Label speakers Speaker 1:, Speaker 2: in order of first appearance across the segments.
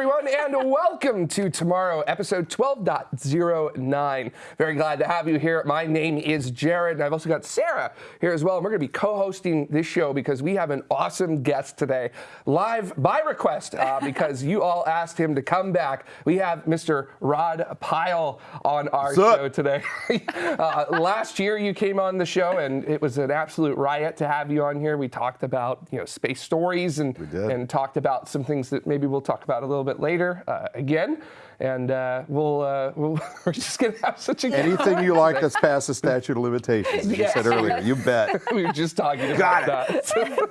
Speaker 1: everyone, and welcome to tomorrow, episode 12.09. Very glad to have you here. My name is Jared, and I've also got Sarah here as well. And we're going to be co hosting this show because we have an awesome guest today, live by request, uh, because you all asked him to come back. We have Mr. Rod Pyle on our show today. uh, last year, you came on the show, and it was an absolute riot to have you on here. We talked about you know space stories and, and talked about some things that maybe we'll talk about a little bit later uh, again. And uh, we'll, uh, we'll we're just gonna have such a
Speaker 2: anything you like that's past the statute of limitations. As
Speaker 1: Yes.
Speaker 2: you said earlier, you bet.
Speaker 1: we were just talking about that.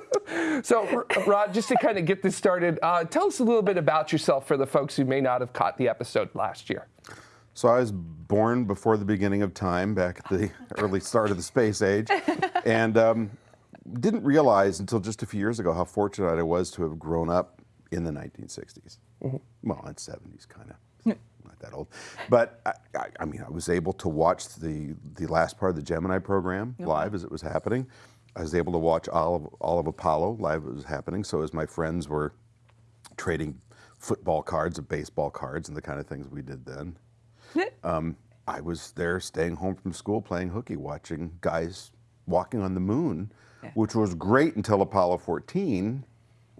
Speaker 1: So, so, Rod, just to kind of get this started, uh, tell us a little bit about yourself for the folks who may not have caught the episode last year.
Speaker 2: So I was born before the beginning of time, back at the early start of the space age, and um, didn't realize until just a few years ago how fortunate I was to have grown up in the 1960s. Well, in 70s, kind of. Not that old, but I, I, I mean, I was able to watch the the last part of the Gemini program live as it was happening. I was able to watch all of all of Apollo live as it was happening. So as my friends were trading football cards and baseball cards and the kind of things we did then. um, I was there staying home from school playing hooky, watching guys walking on the moon, which was great until Apollo 14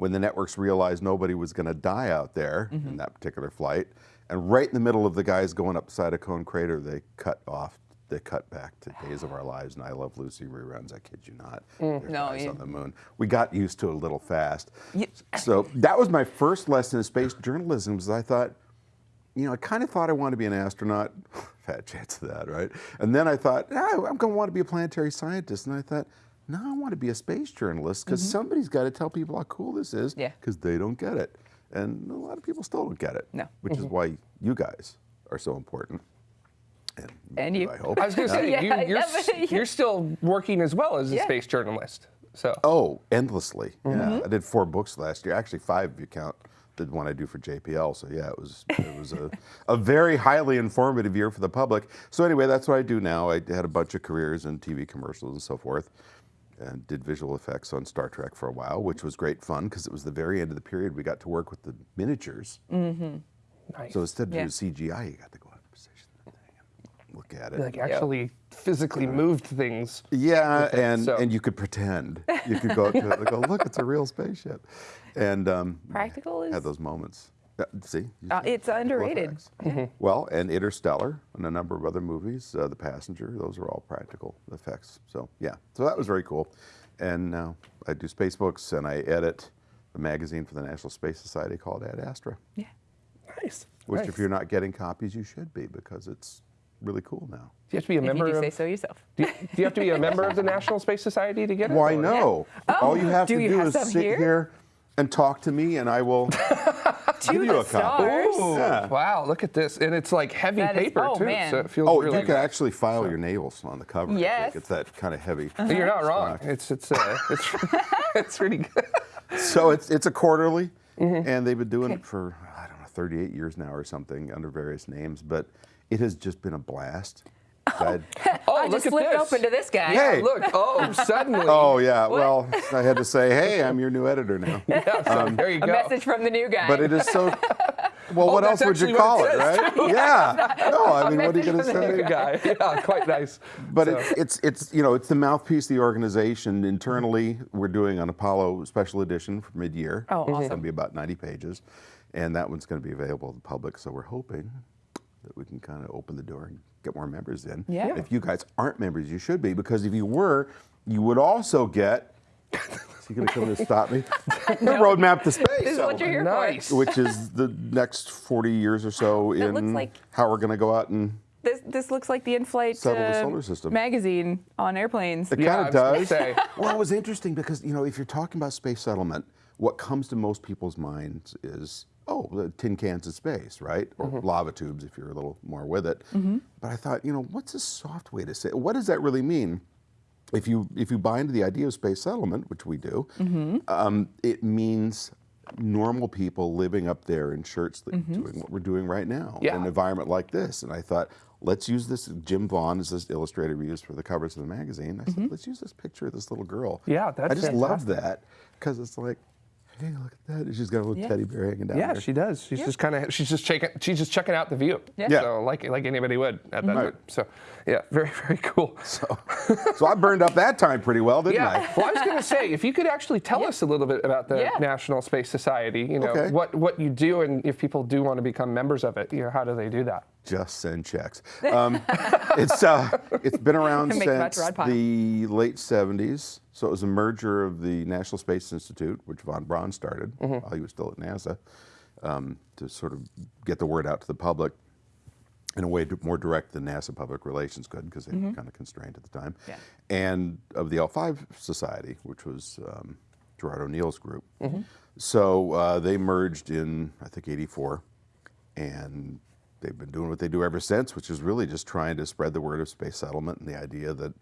Speaker 2: when the networks realized nobody was going to die out there in that particular flight. And right in the middle of the guys going up the side of Cone Crater, they cut off. They cut back to Days of Our Lives and I Love Lucy reruns. I kid you not. They're
Speaker 3: No, you-
Speaker 2: on the moon. We got used to it a little fast. So that was my first lesson in space journalism. Was I thought, you know, I kind of thought I wanted to be an astronaut. Fat chance of that, right? And then I thought, ah, I'm going to want to be a planetary scientist. And I thought, no, I want to be a space journalist because mm-hmm. somebody's got to tell people how cool this is
Speaker 3: Yeah.
Speaker 2: because they don't get it. And a lot of people still don't get it.
Speaker 3: No.
Speaker 2: Which is mm-hmm. why you guys are so important. And,
Speaker 3: And you.
Speaker 2: I hope.
Speaker 1: I was going to uh, say,
Speaker 3: Yeah,
Speaker 1: you, you're,
Speaker 3: yeah,
Speaker 1: s- you're still working as well as a
Speaker 3: Yeah.
Speaker 1: space journalist. So,
Speaker 2: Oh, endlessly.
Speaker 3: Mm-hmm.
Speaker 2: Yeah, I did four books last year. Actually, five if you count the one I do for JPL. So yeah, it was it was a, a very highly informative year for the public. So anyway, that's what I do now. I had a bunch of careers in TV commercials and so forth, and did visual effects on Star Trek for a while, which was great fun because it was the very end of the period we got to work with the miniatures.
Speaker 1: nice.
Speaker 2: So instead of
Speaker 3: Yeah.
Speaker 2: doing CGI, you got to go out and position the thing and look at it.
Speaker 1: like actually physically moved things.
Speaker 2: Yeah,
Speaker 1: it,
Speaker 2: and
Speaker 1: so-
Speaker 2: and you could pretend. You could go up to it and go, look, it's a real spaceship, and um,
Speaker 3: Practical is-
Speaker 2: had those moments. Uh, see,
Speaker 3: Uh, it's underrated.
Speaker 2: Practical effects. Well, and Interstellar and a number of other movies, uh, The Passenger, those are all practical effects. So yeah, so that was very cool. And now I do space books and I edit the magazine for the National Space Society called Ad Astra,
Speaker 3: Yeah.
Speaker 1: Nice.
Speaker 2: which
Speaker 1: nice.
Speaker 2: if you're not getting copies, you should be because it's really cool now.
Speaker 1: do you have to be a
Speaker 3: If you
Speaker 1: member
Speaker 3: do
Speaker 1: of?
Speaker 3: say so yourself.
Speaker 1: do, you, do you have to be a member of the National Space Society to get it?
Speaker 2: Why
Speaker 1: or-
Speaker 2: no? All you have
Speaker 3: do
Speaker 2: to
Speaker 3: you
Speaker 2: do
Speaker 3: have
Speaker 2: is sit
Speaker 3: here?
Speaker 2: here? And talk to me, and I will give you a copy. Yeah.
Speaker 1: Wow, look at this. And it's like heavy
Speaker 3: That is-
Speaker 1: paper
Speaker 3: oh,
Speaker 1: too.
Speaker 3: man.
Speaker 1: So it feels
Speaker 2: Oh,
Speaker 1: really
Speaker 2: you can
Speaker 1: good.
Speaker 2: actually file your nails on the cover. I.
Speaker 3: Yes.
Speaker 2: It's that kind of heavy.
Speaker 1: You're not wrong.
Speaker 2: stock.
Speaker 1: It's it's uh, it's it's really good.
Speaker 2: So it's it's a quarterly,
Speaker 1: Mm-hmm.
Speaker 2: and they've been doing it for I don't know 38 years now or something under various names, but it has just been a blast. I'd-
Speaker 1: Oh,
Speaker 3: I oh,
Speaker 1: look
Speaker 3: just
Speaker 1: at
Speaker 3: flipped
Speaker 1: this.
Speaker 3: open to this guy.
Speaker 1: Yeah,
Speaker 2: Hey.
Speaker 1: Oh, look. Oh, suddenly.
Speaker 2: oh yeah, well I had to say, hey, I'm your new editor now.
Speaker 1: Yeah, so um, there you go.
Speaker 3: A message from the new guy.
Speaker 2: But it is so. Well, oh, what
Speaker 1: Oh, that's
Speaker 2: else would you call it,
Speaker 1: it
Speaker 2: right? Yeah. No, I mean, what are you going to
Speaker 3: message from the
Speaker 2: say?
Speaker 1: Good guy. Yeah, quite nice.
Speaker 2: But
Speaker 1: So-
Speaker 2: it's, it's it's you know it's the mouthpiece of the organization. Internally, we're doing an Apollo special edition for mid-year.
Speaker 3: Oh,
Speaker 2: It's going to be about 90 pages, and that one's going to be available to the public. So we're hoping that we can kind of open the door and get more members in.
Speaker 3: Yeah.
Speaker 2: If you guys aren't members, you should be because if you were, you would also get. Is he going to come in and stop me? the roadmap to space.
Speaker 3: This is what you're here
Speaker 1: Nice.
Speaker 3: for.
Speaker 2: Which is the next 40 years or so
Speaker 3: That
Speaker 2: in
Speaker 3: looks like-
Speaker 2: how we're going to go out and
Speaker 3: This this looks like the in-flight
Speaker 2: the
Speaker 3: uh,
Speaker 2: solar system.
Speaker 3: magazine on airplanes.
Speaker 2: It
Speaker 1: Yeah,
Speaker 2: kind of does. Well, it was interesting because you know if you're talking about space settlement, what comes to most people's minds is oh, tin cans of space, right? Or
Speaker 1: Mm-hmm.
Speaker 2: lava tubes if you're a little more with it. But I thought, you know, what's a soft way to say? it? What does that really mean? If you if you buy into the idea of space settlement, which we do, um, it means normal people living up there in shirts that doing what we're doing right now
Speaker 1: Yeah.
Speaker 2: in an environment like this. And I thought, let's use this. Jim Vaughn is this illustrator we used for the covers of the magazine. I said, let's use this picture of this little girl.
Speaker 1: Yeah, that's
Speaker 2: I just love that because it's like, hey, look at that. She's got a little
Speaker 3: Yeah.
Speaker 2: teddy bear hanging down
Speaker 1: Yeah,
Speaker 2: there.
Speaker 1: she does. She's just kind of she's just checking she's just checking out the view.
Speaker 3: Yeah.
Speaker 2: Yeah.
Speaker 1: So like like anybody would at that
Speaker 2: Right.
Speaker 1: time. So yeah, very very cool.
Speaker 2: So, so I burned up that time pretty well, didn't
Speaker 1: Yeah.
Speaker 2: I?
Speaker 1: Well, I was going to say, if you could actually tell us a little bit about the
Speaker 3: Yeah.
Speaker 1: National Space Society, you know,
Speaker 2: Okay.
Speaker 1: what, what you do, and if people do want to become members of it, you know, how do they do that?
Speaker 2: Just send checks. Um, it's uh, it's been around
Speaker 3: Make them out to
Speaker 2: since the late 70s. So it was a merger of the National Space Institute, which von Braun started
Speaker 3: Mm-hmm.
Speaker 2: while he was still at NASA, um, to sort of get the word out to the public in a way to- more direct than NASA public relations could, because they were kind of constrained at the time.
Speaker 3: Mm-hmm. Yeah.
Speaker 2: And of the L5 Society, which was um, Gerard O'Neill's group.
Speaker 3: Mm-hmm.
Speaker 2: So uh, they merged in, I think, 84 and they've been doing what they do ever since, which is really just trying to spread the word of space settlement and the idea that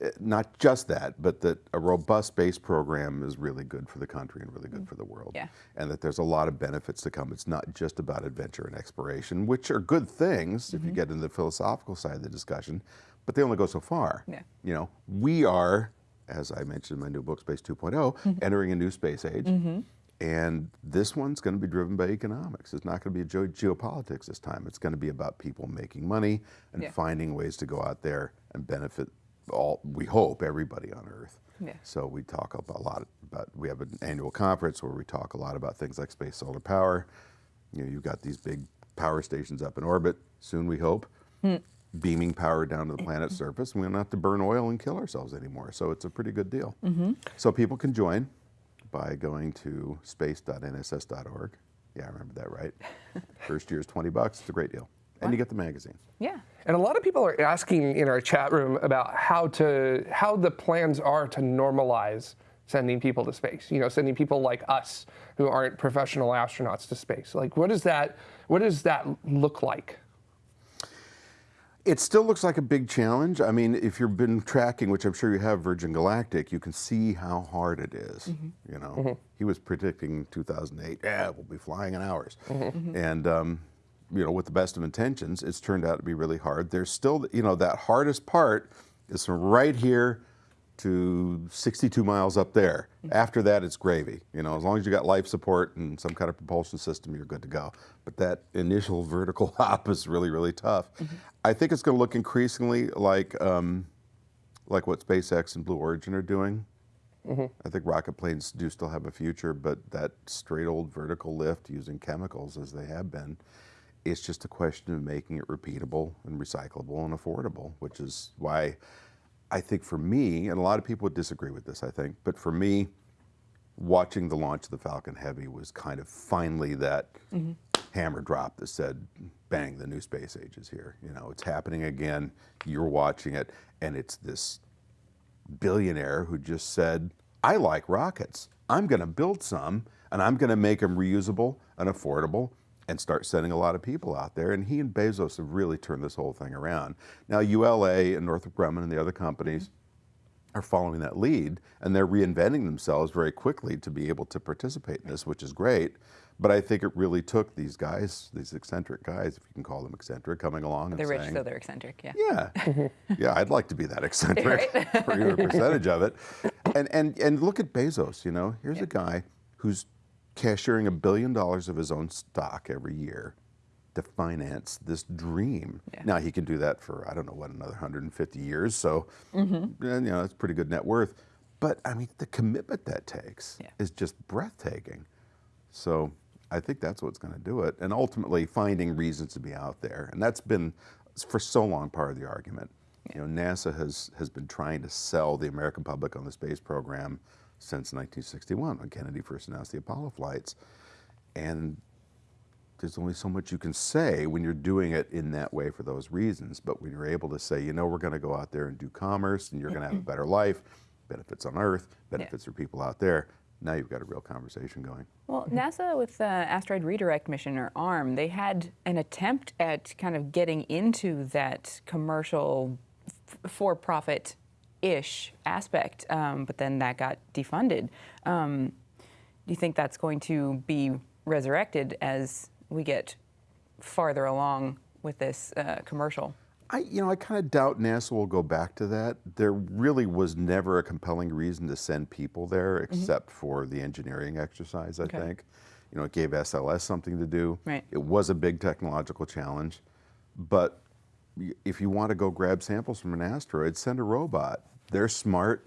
Speaker 2: Eh, not just that, but that a robust space program is really good for the country and really good mm. for the world.
Speaker 3: Yeah.
Speaker 2: And that there's a lot of benefits to come. It's not just about adventure and exploration, which are good things if you mm-hmm. get into the philosophical side of the discussion, but they only go so far.
Speaker 3: Yeah.
Speaker 2: You know, we are, as I mentioned in my new book, Space 2.0, mm-hmm. entering a new space age. Mm-hmm. And this one's going to be driven by economics. It's not going to be geo- geopolitics this time. It's going to be about people making money and
Speaker 3: Yeah.
Speaker 2: finding ways to go out there and benefit all, we hope, everybody on Earth.
Speaker 3: Yeah.
Speaker 2: So we talk about a lot about, we have an annual conference where we talk a lot about things like space solar power. You know, you've got these big power stations up in orbit, soon we hope, hmm. beaming power down to the planet's surface. We don't have to burn oil and kill ourselves anymore. So it's a pretty good deal. Mm-hmm. So people can join by going to space.nss.org. Yeah, I remember that right. First year is 20 bucks. It's a great deal. And you get the magazine.
Speaker 3: Yeah.
Speaker 1: And a lot of people are asking in our chat room about how to how the plans are to normalize sending people to space. You know, sending people like us who aren't professional astronauts to space. Like, what does that what does that look like?
Speaker 2: It still looks like a big challenge. I mean, if you've been tracking, which I'm sure you have, Virgin Galactic, you can see how hard it is, mm-hmm. You know, mm-hmm. he was predicting 2008. Yeah, we'll be flying in hours, mm-hmm. and um, you know, with the best of intentions, it's turned out to be really hard. There's still, you know, that hardest part is from right here to 62 miles up there. After that, it's gravy. You know, as long as you got life support and some kind of propulsion system, you're good to go. But that initial vertical hop is really, really tough. I think it's going to look increasingly like um, like what SpaceX and Blue Origin are doing. I think rocket planes do still have a future, but that straight old vertical lift using chemicals as they have been, it's just a question of making it repeatable and recyclable and affordable, which is why I think for me, and a lot of people would disagree with this, I think, but for me, watching the launch of the Falcon Heavy was kind of finally that mm-hmm. hammer drop that said, bang, the new space age is here. You know, it's happening again. You're watching it, and it's this billionaire who just said, I like rockets. I'm going to build some, and I'm going to make them reusable and affordable and start sending a lot of people out there. And he and Bezos have really turned this whole thing around. Now, ULA and Northrop Grumman and the other companies mm-hmm. are following that lead, and they're reinventing themselves very quickly to be able to participate in this, which is great. But I think it really took these guys, these eccentric guys, if you can call them eccentric, coming along and
Speaker 3: They're rich,
Speaker 2: saying,
Speaker 3: so they're eccentric. Yeah.
Speaker 2: yeah, yeah, I'd like to be that eccentric or even a percentage of it. And and and look at Bezos. You know, here's a guy who's cashiering a billion dollars of his own stock every year to finance this dream.
Speaker 3: Yeah.
Speaker 2: Now he can do that for I don't know what another 150 years. So,
Speaker 3: Mm-hmm.
Speaker 2: and, you know, that's pretty good net worth. But I mean, the commitment that takes
Speaker 3: Yeah.
Speaker 2: is just breathtaking. So I think that's what's going to do it, and ultimately finding reasons to be out there, and that's been for so long part of the argument. You know, NASA has has been trying to sell the American public on the space program since 1961 when Kennedy first announced the Apollo flights, and there's only so much you can say when you're doing it in that way for those reasons. But when you're able to say, you know, we're going to go out there and do commerce, and you're going to have a better life, benefits on Earth, benefits for people out there. Now you've got a real conversation going.
Speaker 3: Well, NASA with the Asteroid Redirect Mission, or ARM, they had an attempt at kind of getting into that commercial, f- for-profit ish aspect, um, but then that got defunded. Um, do you think that's going to be resurrected as we get farther along with this uh, commercial?
Speaker 2: I, you know, I kind of doubt NASA will go back to that. There really was never a compelling reason to send people there, except for the engineering exercise. I
Speaker 3: Okay.
Speaker 2: think, you know, it gave SLS something to do.
Speaker 3: Right.
Speaker 2: It was a big technological challenge, but if you want to go grab samples from an asteroid, send a robot. They're smart.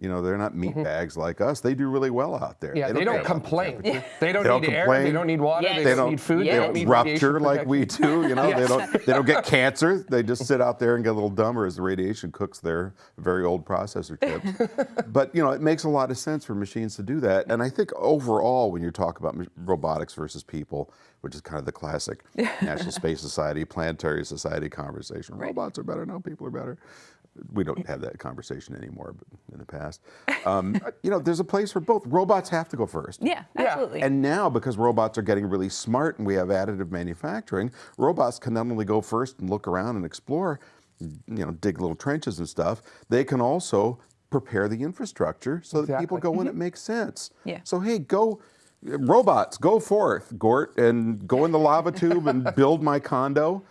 Speaker 2: You know, they're not meat mm-hmm. bags like us. They do really well out there.
Speaker 1: Yeah, they don't,
Speaker 2: care about the
Speaker 1: complain.
Speaker 2: temperature.
Speaker 1: They don't
Speaker 2: They don't
Speaker 1: need air. They don't need water.
Speaker 3: Yes.
Speaker 1: They,
Speaker 3: They
Speaker 1: don't
Speaker 2: don't-
Speaker 1: need food.
Speaker 3: Yes.
Speaker 1: They
Speaker 2: They
Speaker 1: don't need
Speaker 2: rupture like we do. You know,
Speaker 1: Yes.
Speaker 2: they don't they don't get cancer. They just sit out there and get a little dumber as the radiation cooks their very old processor chips. but you know, it makes a lot of sense for machines to do that. And I think overall, when you talk about robotics versus people, which is kind of the classic National Space Society, Planetary Society conversation, robots are better. No, people are better. We don't have that conversation anymore, but in the past, um, you know, there's a place for both. Robots have to go first.
Speaker 3: Yeah,
Speaker 1: Yeah,
Speaker 3: absolutely.
Speaker 2: And now, because robots are getting really smart and we have additive manufacturing, robots can not only go first and look around and explore, you know, dig little trenches and stuff, they can also prepare the infrastructure so that people
Speaker 1: Exactly.
Speaker 2: go when it makes sense.
Speaker 3: Yeah.
Speaker 2: So, hey, go, robots, go forth, Gort, and go in the lava tube and build my condo.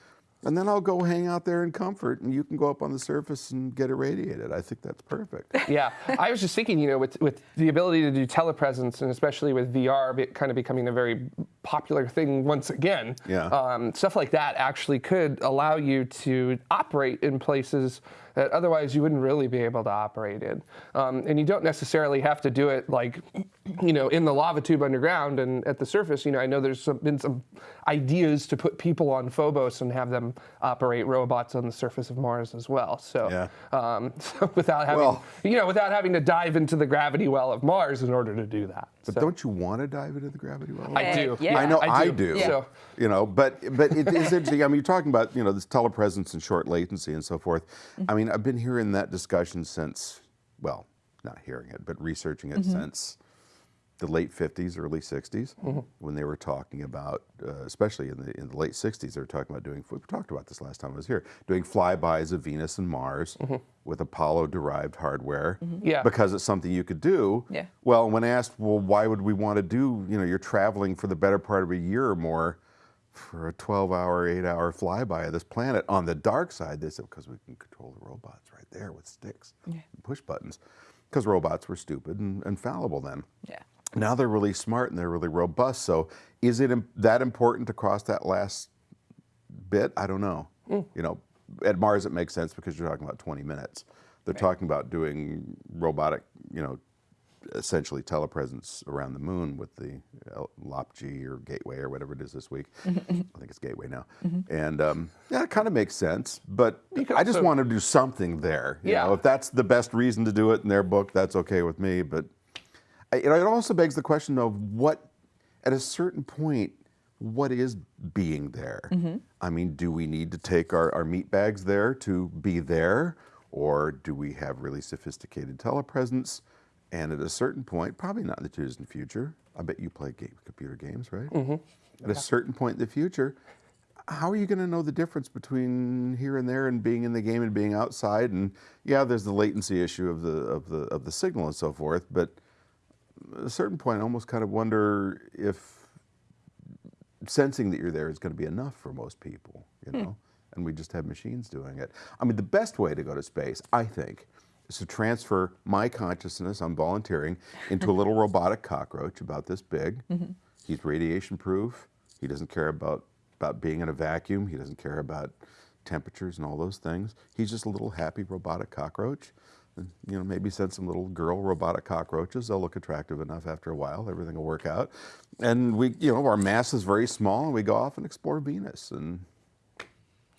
Speaker 2: And then I'll go hang out there in comfort, and you can go up on the surface and get irradiated. I think that's perfect.
Speaker 1: yeah, I was just thinking, you know, with, with the ability to do telepresence and especially with VR kind of becoming a very popular thing once again,
Speaker 2: Yeah.
Speaker 1: um, stuff like that actually could allow you to operate in places that otherwise you wouldn't really be able to operate in. Um, and you don't necessarily have to do it like, you know, in the lava tube underground and at the surface. You know, I know there's some, been some ideas to put people on Phobos and have them operate robots on the surface of Mars as well. So,
Speaker 2: Yeah.
Speaker 1: um, so without having,
Speaker 2: Well-
Speaker 1: you know, without having to dive into the gravity well of Mars in order to do that.
Speaker 2: But
Speaker 1: So-
Speaker 2: don't you want to dive into the gravity well?
Speaker 1: I do.
Speaker 3: Yeah.
Speaker 2: I know
Speaker 1: I
Speaker 2: I
Speaker 1: do.
Speaker 2: do.
Speaker 1: Yeah.
Speaker 2: You know, but but it is interesting. I mean, you're talking about you know this telepresence and short latency and so forth. I mean, I've been hearing that discussion since, well, not hearing it, but researching it mm-hmm. since the late 50s, early 60s, mm-hmm. when they were talking about, uh, especially in the in the late 60s, they were talking about doing. We talked about this last time I was here, doing flybys of Venus and Mars mm-hmm. with Apollo-derived hardware, mm-hmm.
Speaker 1: Yeah.
Speaker 2: because it's something you could do.
Speaker 3: Yeah.
Speaker 2: Well, when asked, well, why would we want to do, you know, you're traveling for the better part of a year or more for a 12 hour, eight hour flyby of this planet on the dark side, they said, because we can control the robots right there with sticks and push buttons. Because robots were stupid and, and fallible then.
Speaker 3: yeah.
Speaker 2: Now they're really smart and they're really robust. So is it that important to cross that last bit? I don't know.
Speaker 1: Hmm.
Speaker 2: You know, at Mars it makes sense because you're talking about 20 minutes. They're talking about doing robotic, you know, essentially telepresence around the moon with the uh, LOPG or Gateway or whatever it is this week. I think it's Gateway now. And um, yeah, it kind of makes sense. But I just
Speaker 1: also-
Speaker 2: want to do something there. You
Speaker 1: Yeah.
Speaker 2: know, if that's the best reason to do it in their book, that's okay with me. But I- you know, it also begs the question of what, at a certain point, what is being there? Mm-hmm. I mean, do we need to take our, our meat bags there to be there? Or do we have really sophisticated telepresence? And at a certain point, probably not in the too distant future, I bet you play game, computer games, right? Mm-hmm. At a certain point in the future, how are you going to know the difference between here and there and being in the game and being outside? And yeah, there's the latency issue of the of the of the signal and so forth, but at a certain point, I almost kind of wonder if sensing that you're there is going to be enough for most people, you hmm. know, and we just have machines doing it. I mean, the best way to go to space, I think, is to transfer my consciousness, I'm volunteering, into a little robotic cockroach about this big. Mm-hmm. He's radiation proof. He doesn't care about, about being in a vacuum. He doesn't care about temperatures and all those things. He's just a little happy robotic cockroach. And, you know, maybe send some little girl robotic cockroaches. They'll look attractive enough after a while. Everything will work out. And we, you know, our mass is very small, and we go off and explore Venus. And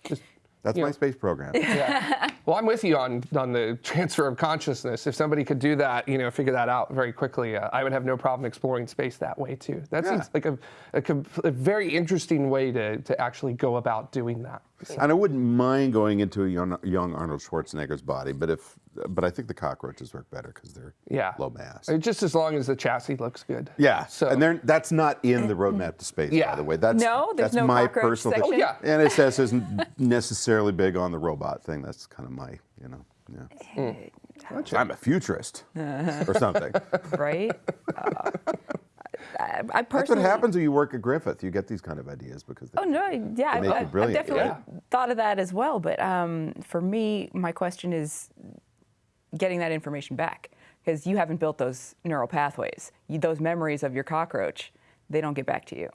Speaker 1: Just,
Speaker 2: that's
Speaker 1: you
Speaker 2: my
Speaker 1: know.
Speaker 2: space program.
Speaker 1: yeah. Well, I'm with you on on the transfer of consciousness. If somebody could do that, you know, figure that out very quickly, uh, I would have no problem exploring space that way too. That
Speaker 2: Yeah.
Speaker 1: seems like a, a, a very interesting way to, to actually go about doing that.
Speaker 2: And I wouldn't mind going into a young, young Arnold Schwarzenegger's body, but if, but I think the cockroaches work better because they're
Speaker 1: Yeah.
Speaker 2: low mass.
Speaker 1: Uh, Just as long as the chassis looks good.
Speaker 2: Yeah,
Speaker 1: So
Speaker 2: and they're, that's not in the roadmap to space,
Speaker 1: Yeah.
Speaker 2: by the way. That's
Speaker 3: No, there's
Speaker 2: that's
Speaker 3: no
Speaker 2: my
Speaker 3: cockroach
Speaker 2: personal
Speaker 3: section?
Speaker 1: Oh, yeah.
Speaker 2: NSS isn't necessarily big on the robot thing. That's kind of my, you know, yeah. I'm a futurist or something.
Speaker 3: right? Uh, I, I
Speaker 2: That's what
Speaker 3: personally.
Speaker 2: happens when you work at Griffith. You get these kind of ideas because they,
Speaker 3: Oh no, yeah, I,
Speaker 2: make you
Speaker 3: I- I've definitely
Speaker 2: right?
Speaker 3: thought of that as well. But um, for me, my question is getting that information back because you haven't built those neural pathways. You, those memories of your cockroach, they don't get back to you.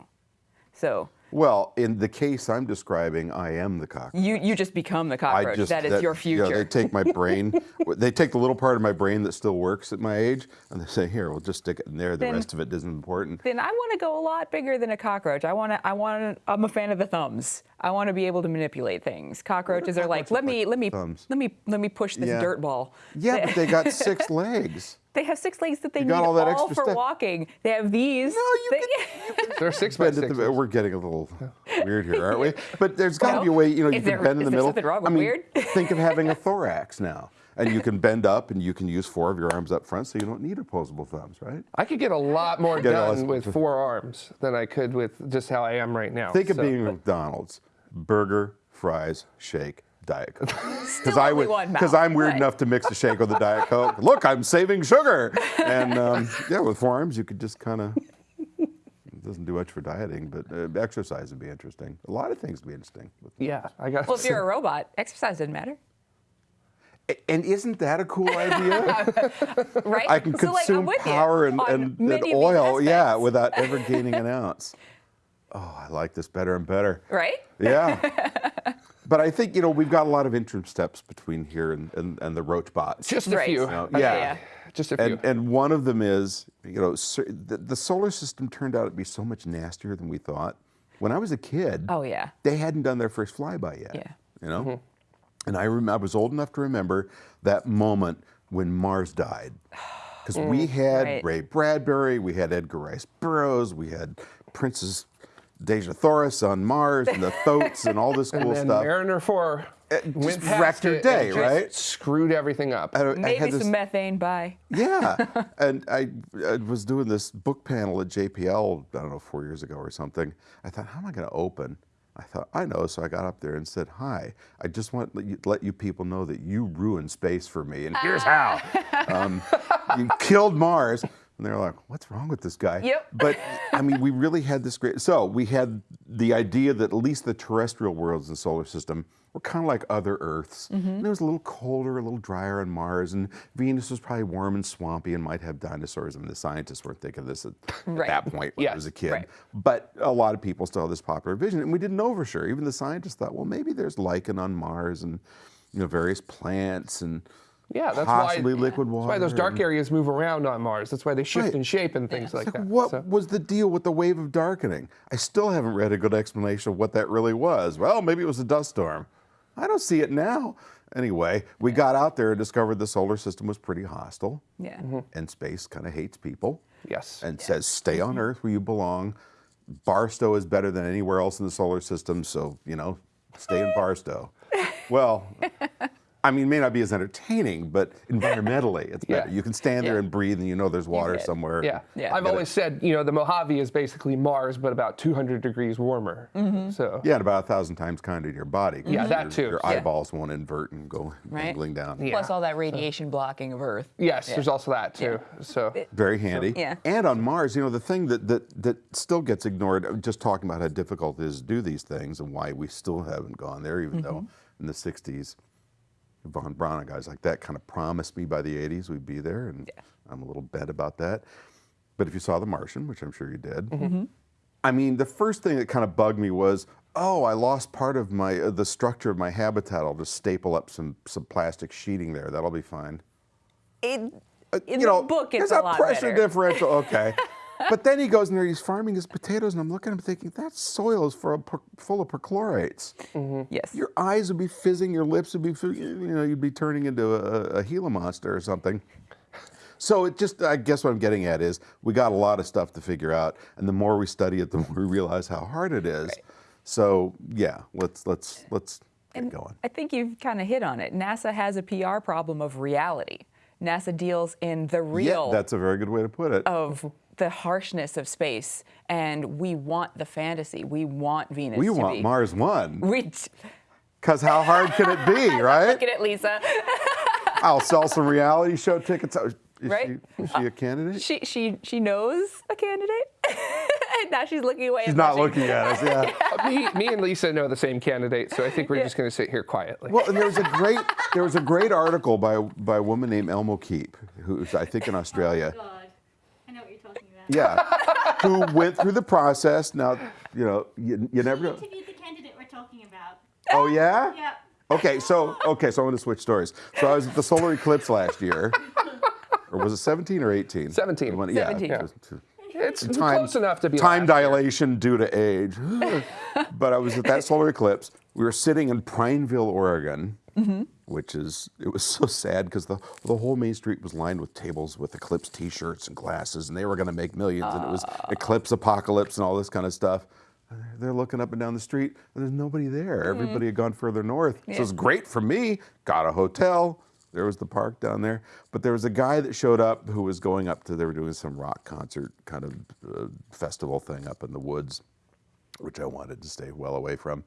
Speaker 3: So
Speaker 2: Well, in the case I'm describing, I am the cockroach.
Speaker 3: you you just become the cockroach.
Speaker 2: just
Speaker 3: that is your
Speaker 2: You know,
Speaker 3: future.
Speaker 2: they take my brain, they take the little part of my brain that still works at my age, and they say, "Here, we'll just stick it in there. The
Speaker 3: Then-
Speaker 2: rest of it isn't important."
Speaker 3: then I want to go a lot bigger than a cockroach. I want to. I want. to. I'm a fan of the thumbs. I want to be able to manipulate things. Cockroaches are like, let me,
Speaker 2: like
Speaker 3: let me,
Speaker 2: thumbs?
Speaker 3: let me, let me push this
Speaker 2: Yeah.
Speaker 3: dirt ball.
Speaker 2: Yeah, but they got six legs.
Speaker 3: They have six legs that they
Speaker 2: You
Speaker 3: need
Speaker 2: all that
Speaker 3: all for
Speaker 2: stuff.
Speaker 3: walking. They have these.
Speaker 2: No, you
Speaker 3: They-
Speaker 1: They're six by six.
Speaker 2: the, we're getting a little weird here, aren't we? But there's got to
Speaker 3: Well,
Speaker 2: be a way, you know, you can
Speaker 3: there-
Speaker 2: bend in the middle.
Speaker 3: is
Speaker 2: the
Speaker 3: there
Speaker 2: middle.
Speaker 3: something wrong
Speaker 2: I
Speaker 3: with
Speaker 2: mean,
Speaker 3: weird?
Speaker 2: think of having a thorax now, and you can bend up, and you can use four of your arms up front, so you don't need opposable thumbs, right?
Speaker 1: I could get a lot more
Speaker 2: Get a
Speaker 1: done with four arms than I could with just how I am right now.
Speaker 2: Think of
Speaker 1: So-
Speaker 2: being McDonald's: burger, fries, shake, Diet Coke. Because
Speaker 3: only one mouth,
Speaker 2: I'm weird
Speaker 3: but-
Speaker 2: enough to mix a shake with a Diet Coke. Look, I'm saving sugar. And um, yeah, with four arms, you could just kind of. It doesn't do much for dieting, but uh, exercise would be interesting. A lot of things would be interesting. with-
Speaker 1: Yeah, I got.
Speaker 3: well, if you're a robot, exercise doesn't matter,
Speaker 2: And isn't that a cool idea?
Speaker 3: right?
Speaker 2: I can
Speaker 3: So, like,
Speaker 2: consume power and,
Speaker 3: on
Speaker 2: and, and
Speaker 3: many of these
Speaker 2: oil, yeah, without ever gaining an ounce. Oh, I like this better and better.
Speaker 3: right?
Speaker 2: Yeah. but I think, you know, we've got a lot of interim steps between here and, and, and the roach bots.
Speaker 1: just a
Speaker 3: Right.
Speaker 1: few.
Speaker 3: No,
Speaker 1: I-
Speaker 2: yeah.
Speaker 1: just a few.
Speaker 2: and, and one of them is, you know, the, the solar system turned out to be so much nastier than we thought. When I was a kid,
Speaker 3: Oh yeah.
Speaker 2: they hadn't done their first flyby yet.
Speaker 3: Yeah.
Speaker 2: You know? Mm-hmm. And I, rem- I was old enough to remember that moment when Mars died. Because we mm, had
Speaker 3: right.
Speaker 2: Ray Bradbury, we had Edgar Rice Burroughs, we had Princess Dejah Thoris on Mars, and the Thoats, and all this cool
Speaker 1: and then
Speaker 2: stuff.
Speaker 1: Mariner Four
Speaker 2: just
Speaker 1: went past
Speaker 2: wrecked her
Speaker 1: it
Speaker 2: day,
Speaker 1: just
Speaker 2: right?
Speaker 1: Screwed everything up.
Speaker 2: I- I
Speaker 3: Maybe
Speaker 2: had
Speaker 3: some methane. Bye.
Speaker 2: yeah, and I, I was doing this book panel at JPL, I don't know, four years ago or something. I thought, how am I going to open? I thought, I know. So I got up there and said, hi, I just want to let you, let you people know that you ruined space for me, and here's how. um, you killed Mars. And they're like, what's wrong with this guy?
Speaker 3: Yep.
Speaker 2: But I mean, we really had this great. So we had the idea that at least the terrestrial worlds in the solar system were kind of like other Earths.
Speaker 3: Mm-hmm.
Speaker 2: And it was a little colder, a little drier on Mars, and Venus was probably warm and swampy and might have dinosaurs. I mean, the scientists weren't thinking of this at, at that point when I was a kid.
Speaker 3: right.
Speaker 2: But a lot of people still had this popular vision, and we didn't know for sure. Even the scientists thought, well, maybe there's lichen on Mars and you know various plants and
Speaker 1: yeah, that's
Speaker 2: possibly
Speaker 1: why.
Speaker 2: liquid
Speaker 1: That's
Speaker 2: water.
Speaker 1: why those dark aries move around on Mars. That's why they shift
Speaker 2: Right.
Speaker 1: in shape and things like
Speaker 2: Like,
Speaker 1: that.
Speaker 2: what
Speaker 1: So-
Speaker 2: was the deal with the wave of darkening? I still haven't read a good explanation of what that really was. Well, maybe it was a dust storm. I don't see it now. Anyway, we got out there and discovered the solar system was pretty hostile,
Speaker 3: Yeah. Mm-hmm.
Speaker 2: and space kind of hates people
Speaker 1: Yes.
Speaker 2: and says, stay on mm-hmm. Earth where you belong. Barstow is better than anywhere else in the solar system, so, you know, stay in Barstow. well, I mean, it may not be as entertaining, but environmentally, it's better. You can stand there
Speaker 3: Yeah.
Speaker 2: and breathe, and you know there's water
Speaker 3: could.
Speaker 2: somewhere.
Speaker 1: Yeah.
Speaker 3: Yeah.
Speaker 1: I've
Speaker 2: Get it.
Speaker 1: always said, you know, the Mojave is basically Mars, but about 200 degrees warmer.
Speaker 3: Mm-hmm.
Speaker 1: So
Speaker 2: Yeah, and about a thousand times kinder to your body.
Speaker 1: Yeah, that too.
Speaker 2: Your
Speaker 1: Yeah.
Speaker 2: eyeballs won't invert and go
Speaker 3: Right.
Speaker 2: dangling down.
Speaker 1: Yeah.
Speaker 3: Plus all that radiation blocking of Earth.
Speaker 1: yes, there's also that too. So
Speaker 2: Very handy.
Speaker 3: Yeah.
Speaker 2: And on Mars, you know, the thing that, that, that still gets ignored, uh, just talking about how difficult it is to do these things and why we still haven't gone there, even though
Speaker 3: Mm-hmm.
Speaker 2: in the 60s, Von Braun and guys like that kind of promised me by the 80s we'd be there, and I'm a little bad about that. But if you saw The Martian, which I'm sure you did,
Speaker 3: Mm-hmm.
Speaker 2: I mean, the first thing that kind of bugged me was, oh, I lost part of my uh, the structure of my habitat. I'll just staple up some some plastic sheeting there. That'll be fine.
Speaker 3: In,
Speaker 2: Uh,
Speaker 3: in
Speaker 2: you
Speaker 3: the
Speaker 2: know,
Speaker 3: book, it's
Speaker 2: there's
Speaker 3: a lot
Speaker 2: pressure
Speaker 3: better.
Speaker 2: differential. Okay. but then he goes in there, he's farming his potatoes, and I'm looking at him thinking, that soil is for a, per- full of perchlorates. Mm-hmm.
Speaker 3: Yes.
Speaker 2: Your eyes would be fizzing, your lips would be, you know, you'd be turning into a, a Gila monster or something. So it just, I guess what I'm getting at is we got a lot of stuff to figure out, and the more we study it, the more we realize how hard it is. Right. So yeah, let's let's let's get going.
Speaker 3: I think you've kind of hit on it. NASA has a PR problem of reality. NASA deals in the real
Speaker 2: Yeah, that's a very good way to put it.
Speaker 3: of the harshness of space, and we want the fantasy. We want Venus.
Speaker 2: we
Speaker 3: to
Speaker 2: want
Speaker 3: be.
Speaker 2: Mars One,
Speaker 3: We
Speaker 2: because how hard can it be, right?
Speaker 3: look at it, Lisa.
Speaker 2: I'll sell some reality show tickets. Is
Speaker 3: right?
Speaker 2: She, is she a candidate?
Speaker 3: She she she knows a candidate. and now she's looking away.
Speaker 2: She's not
Speaker 3: blushing.
Speaker 2: looking at us. Yeah.
Speaker 1: Uh, me, me and Lisa know the same candidate, so I think we're just going to sit here quietly.
Speaker 2: Well, and there was a great there was a great article by by a woman named Elmo Keep, who's I think in Australia.
Speaker 4: Oh God, I know what you're talking about.
Speaker 2: Yeah, who went through the process. Now, you know, you, you never
Speaker 4: You
Speaker 2: know.
Speaker 4: interviewed the candidate we're talking about.
Speaker 2: Oh yeah.
Speaker 4: Yeah.
Speaker 2: Okay, so okay, so I'm going to switch stories. So I was at the solar eclipse last year, or was it 17 or 18?
Speaker 1: 17.
Speaker 2: When- yeah,
Speaker 3: 17.
Speaker 2: it was
Speaker 1: it's
Speaker 2: time-
Speaker 1: close enough to be
Speaker 2: time
Speaker 1: last year.
Speaker 2: dilation due to age. but I was at that solar eclipse. We were sitting in Prineville, Oregon,
Speaker 1: Mm-hmm.
Speaker 2: which is it was so sad because the the whole main street was lined with tables with Eclipse T-shirts and glasses, and they were going to make millions, and it was Eclipse Apocalypse and all this kind of stuff. They're- looking up and down the street, and there's nobody there.
Speaker 1: Mm-hmm.
Speaker 2: Everybody had gone further north. So it's great for me. Got a hotel. There was the park down there. But there was a guy that showed up who was going up to, they were doing some rock concert kind of uh, festival thing up in the woods, which I wanted to stay well away from.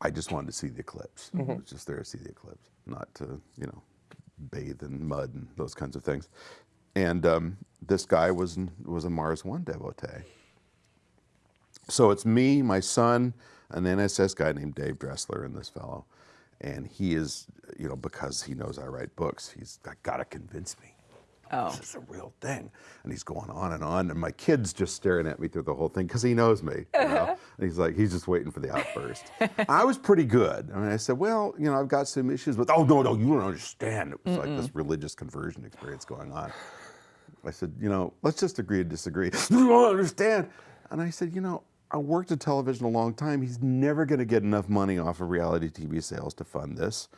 Speaker 2: I just wanted to see the eclipse. I was just there to see the eclipse, not to, you know, bathe in mud and those kinds of things. And um, this guy was, was a Mars One devotee. So it's me, my son, an NSS guy named Dave Dressler, and this fellow. And he is, you know, because he knows I write books, he's got to convince me.
Speaker 3: Oh.
Speaker 2: This is a real thing. And he's going on and on. And my kid's just staring at me through the whole thing because he knows me. You know? Uh-huh. and he's like, he's just waiting for the outburst. I was pretty good. I mean, I said, well, you know, I've got some issues with, oh, no, no, you don't understand. It was like this religious conversion experience going on. I said, you know, let's just agree to disagree. You don't understand. And I said, you know, I worked in television a long time. He's never going to get enough money off of reality TV sales to fund this.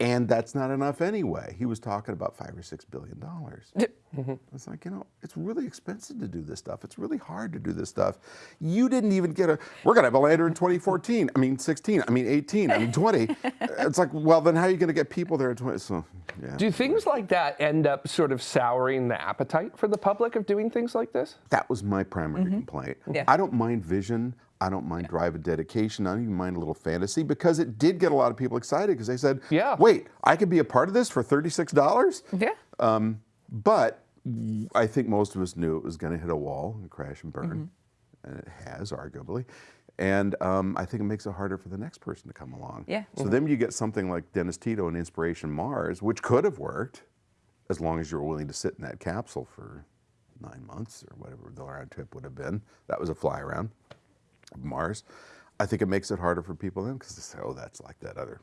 Speaker 2: And that's not enough anyway. He was talking about five or six billion dollars. Mm-hmm. It's like, you know, it's really expensive to do this stuff. It's really hard to do this stuff. You didn't even get a, we're going to have a lander in 2014. I mean, 16. I mean, 18. I mean, 20. it's like, well, then how are you going to get people there in 20? So, yeah.
Speaker 1: Do things like that end up sort of souring the appetite for the public of doing things like this?
Speaker 2: That was my primary mm-hmm. complaint.
Speaker 3: Yeah.
Speaker 2: I don't mind vision. I don't mind drive a dedication. I don't even mind a little fantasy because it did get a lot of people excited because they said,
Speaker 1: Yeah.
Speaker 2: wait, I could be a part of this for $36?
Speaker 3: Yeah.
Speaker 2: Um, but I think most of us knew it was going to hit a wall and crash and burn, and it has, arguably. And um, I think it makes it harder for the next person to come along.
Speaker 3: Yeah.
Speaker 2: So then you get something like Dennis Tito and Inspiration Mars, which could have worked as long as you were willing to sit in that capsule for nine months or whatever the round trip would have been. That was a fly around Mars. I think it makes it harder for people then because they say, oh, that's like that other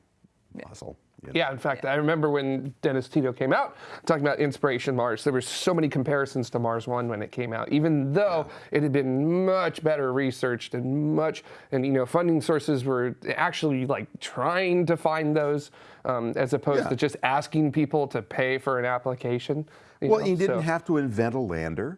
Speaker 2: muscle. You know?
Speaker 1: Yeah, in fact, I remember when Dennis Tito came out talking about Inspiration Mars. There were so many comparisons to Mars One when it came out, even though it had been much better researched and much, and you know, funding sources were actually like trying to find those, um, as opposed
Speaker 2: Yeah.
Speaker 1: to just asking people to pay for an application. you
Speaker 2: Well,
Speaker 1: know,
Speaker 2: you didn't
Speaker 1: so-
Speaker 2: have to invent a lander.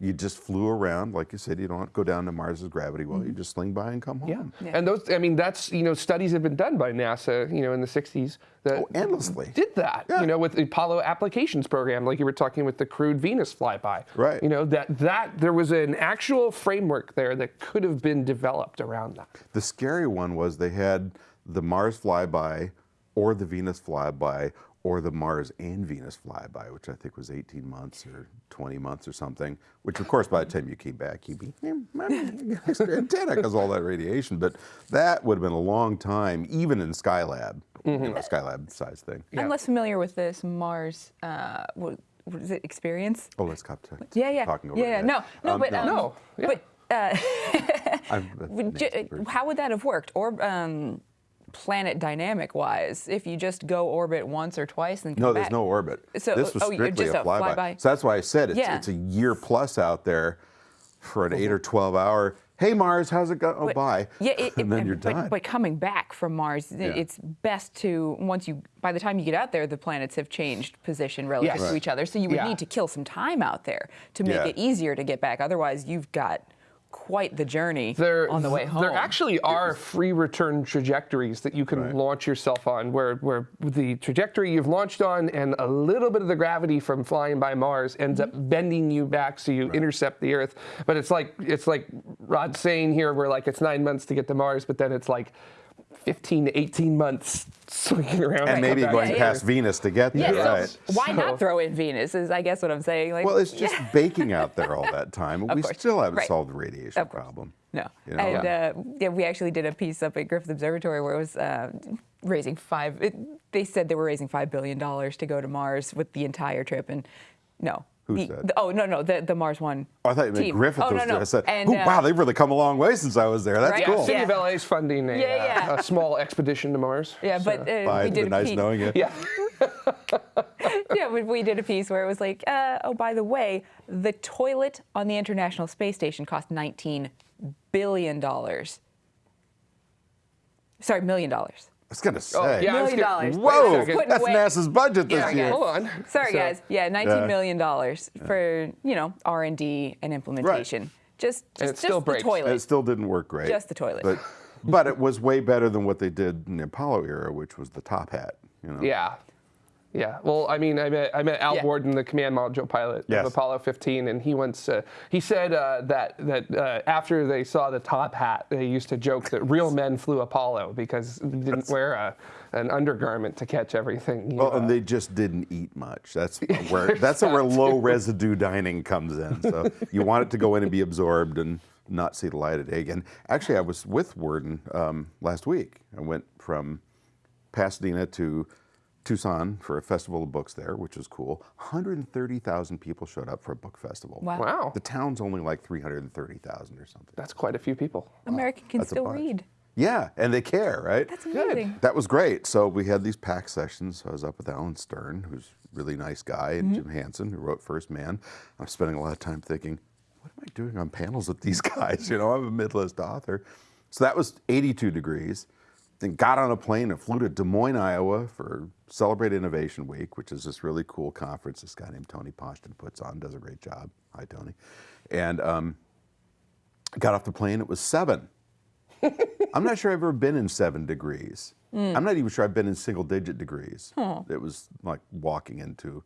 Speaker 2: You just flew around, like you said. You don't go down to Mars's gravity well. You just sling by and come home.
Speaker 1: Yeah. And those, I mean, that's, you know, studies have been done by NASA, you know, in the 60s that
Speaker 2: Oh, endlessly.
Speaker 1: did that,
Speaker 2: Yeah.
Speaker 1: you know, with the Apollo applications program, like you were talking with the crewed Venus flyby.
Speaker 2: Right.
Speaker 1: You know, that, that there was an actual framework there that could have been developed around that.
Speaker 2: The scary one was they had the Mars flyby, or the Venus flyby, or the Mars and Venus flyby, which I think was 18 months or 20 months or something. Which, of course, by the time you came back, you'd be "Hmm, extra antenna because all that radiation. But that would have been a long time, even in Skylab, you know, Skylab size thing.
Speaker 3: I'm less familiar with this Mars. Uh, what, what is it? Experience?
Speaker 2: Oh, let's stop t-
Speaker 3: Yeah, yeah,
Speaker 2: talking over
Speaker 3: yeah. yeah. No, no,
Speaker 2: Um,
Speaker 3: but um,
Speaker 1: No, yeah.
Speaker 3: but uh,
Speaker 2: I'm the
Speaker 3: would
Speaker 2: next
Speaker 3: ju-
Speaker 2: person.
Speaker 3: how would that have worked? Or um, planet dynamic wise, if you just go orbit once or twice and come
Speaker 2: No, there's
Speaker 3: back.
Speaker 2: no orbit.
Speaker 3: So-
Speaker 2: this was
Speaker 3: oh,
Speaker 2: strictly
Speaker 3: just
Speaker 2: a
Speaker 3: a
Speaker 2: flyby.
Speaker 3: flyby.
Speaker 2: So that's why I said it's,
Speaker 3: Yeah.
Speaker 2: it's a year plus out there for an eight or 12 hour, hey, Mars, how's it going? Oh,
Speaker 3: But-
Speaker 2: bye.
Speaker 3: Yeah, it,
Speaker 2: and then
Speaker 3: it-
Speaker 2: you're
Speaker 3: but,
Speaker 2: done.
Speaker 3: But coming back from Mars,
Speaker 2: Yeah.
Speaker 3: it's best to once you by the time you get out there, the planets have changed position relative
Speaker 1: Yes.
Speaker 3: to
Speaker 1: Right.
Speaker 3: each other. So you would
Speaker 1: Yeah.
Speaker 3: need to kill some time out there to make
Speaker 2: Yeah.
Speaker 3: it easier to get back. Otherwise, you've got quite the journey
Speaker 1: There,
Speaker 3: on the way home.
Speaker 1: There actually are free return trajectories that you can
Speaker 2: Right.
Speaker 1: launch yourself on, where, where the trajectory you've launched on and a little bit of the gravity from flying by Mars ends up mm-hmm. bending you back so you intercept the Earth. But it's like it's like Rod saying here, where like it's nine months to get to Mars, but then it's like 15 to 18 months swinging around.
Speaker 2: And maybe going
Speaker 1: and
Speaker 2: past
Speaker 1: forth.
Speaker 2: Venus to get
Speaker 3: Yeah,
Speaker 2: there,
Speaker 3: so
Speaker 2: right?
Speaker 3: why
Speaker 1: So-
Speaker 3: not throw in Venus? Is I guess what I'm saying. Like,
Speaker 2: Well, it's just baking out there all that time. we
Speaker 3: course.
Speaker 2: still haven't
Speaker 3: Right.
Speaker 2: solved the radiation
Speaker 3: Of
Speaker 2: problem.
Speaker 3: No.
Speaker 2: You know?
Speaker 3: And uh, yeah, we actually did a piece up at Griffith Observatory where it was uh, raising five. It, they said they were raising five billion dollars to go to Mars with the entire trip, and no.
Speaker 2: Who
Speaker 3: the,
Speaker 2: said?
Speaker 3: the- oh no no the the Mars One.
Speaker 2: Oh, I thought you meant
Speaker 3: team.
Speaker 2: Griffith
Speaker 3: oh,
Speaker 2: was
Speaker 3: no, no.
Speaker 2: there. I said,
Speaker 3: And,
Speaker 2: "Ooh,
Speaker 3: uh,
Speaker 2: wow, they've really come a long way since I was there. That's
Speaker 3: Right?
Speaker 1: Yeah,
Speaker 2: cool.
Speaker 1: City
Speaker 3: Yeah.
Speaker 1: of LA is funding a,
Speaker 3: Yeah,
Speaker 1: uh, a small expedition to Mars.
Speaker 3: Yeah, but uh,
Speaker 2: Bye,
Speaker 3: we did
Speaker 2: been
Speaker 3: a
Speaker 2: nice
Speaker 3: piece.
Speaker 2: knowing you.
Speaker 1: Yeah.
Speaker 3: yeah, we, we did a piece where it was like, uh, oh, by the way, the toilet on the International Space Station cost 19 billion dollars. Sorry, million dollars.
Speaker 2: I was gonna oh, say.
Speaker 1: Oh, yeah,
Speaker 3: million
Speaker 1: gonna,
Speaker 3: dollars.
Speaker 2: Whoa,
Speaker 1: Wait a second.
Speaker 2: that's
Speaker 3: Wait.
Speaker 2: NASA's budget this
Speaker 3: Yeah,
Speaker 2: year.
Speaker 3: guys.
Speaker 1: Hold on.
Speaker 3: Sorry,
Speaker 1: So-
Speaker 3: guys. Yeah, nineteen
Speaker 2: Yeah.
Speaker 3: million dollars for you know R and D and implementation. Right. Just,
Speaker 1: And
Speaker 3: just,
Speaker 1: it
Speaker 3: just the
Speaker 1: breaks.
Speaker 3: toilet.
Speaker 2: It still didn't work great.
Speaker 3: Just the toilet.
Speaker 2: But, but it was way better than what they did in the Apollo era, which was the top hat. You know?
Speaker 1: Yeah. Yeah. Well, I mean, I met I met Al
Speaker 3: Yeah.
Speaker 1: Worden, the command module pilot
Speaker 2: Yes.
Speaker 1: of Apollo 15, and he once uh, he said uh, that that uh, after they saw the top hat, they used to joke that real men flew Apollo because they didn't wear a, an undergarment to catch everything. you
Speaker 2: Well,
Speaker 1: know.
Speaker 2: and they just didn't eat much. That's where that's where low residue dining comes in. So you want it to go in and be absorbed and not see the light of day again. Actually, I was with Worden um, last week. I went from Pasadena to Tucson for a festival of books there, which was cool. 130,000 people showed up for a book festival.
Speaker 3: Wow.
Speaker 1: wow,
Speaker 2: The town's only like 330,000 or something.
Speaker 1: that's quite a few people.
Speaker 3: American can
Speaker 2: That's
Speaker 3: still read.
Speaker 2: Yeah, and they care, right?
Speaker 3: That's amazing.
Speaker 2: That was great. So we had these pack sessions. I was up with Alan Stern, who's a really nice guy, and mm-hmm. Jim Hansen, who wrote First Man. I'm spending a lot of time thinking, what am I doing on panels with these guys? You know, I'm a mid-list author. So that was 82 degrees. Then got on a plane and flew to Des Moines, Iowa for Celebrate Innovation Week, which is this really cool conference this guy named Tony Poshton puts on, does a great job. Hi, Tony. And um, got off the plane, it was seven. I'm not sure I've ever been in seven degrees. I'm not even sure I've been in single digit degrees. It was like walking into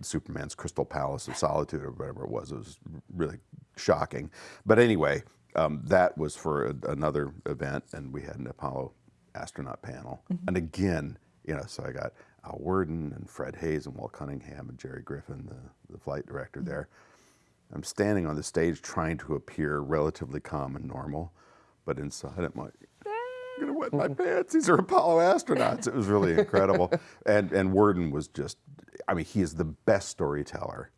Speaker 2: Superman's Crystal Palace of Solitude or whatever it was. It was really shocking. But anyway, um, that was for a, another event, and we had an Apollo astronaut panel. And again, you know, so I got Al Worden and Fred Haise and Walt Cunningham and Jerry Griffin, the, the flight director mm-hmm. there. I'm standing on the stage trying to appear relatively calm and normal, but inside I'm like, I'm gonna wet my pants. These are Apollo astronauts. It was really incredible. and and Worden was just, I mean, he is the best storyteller,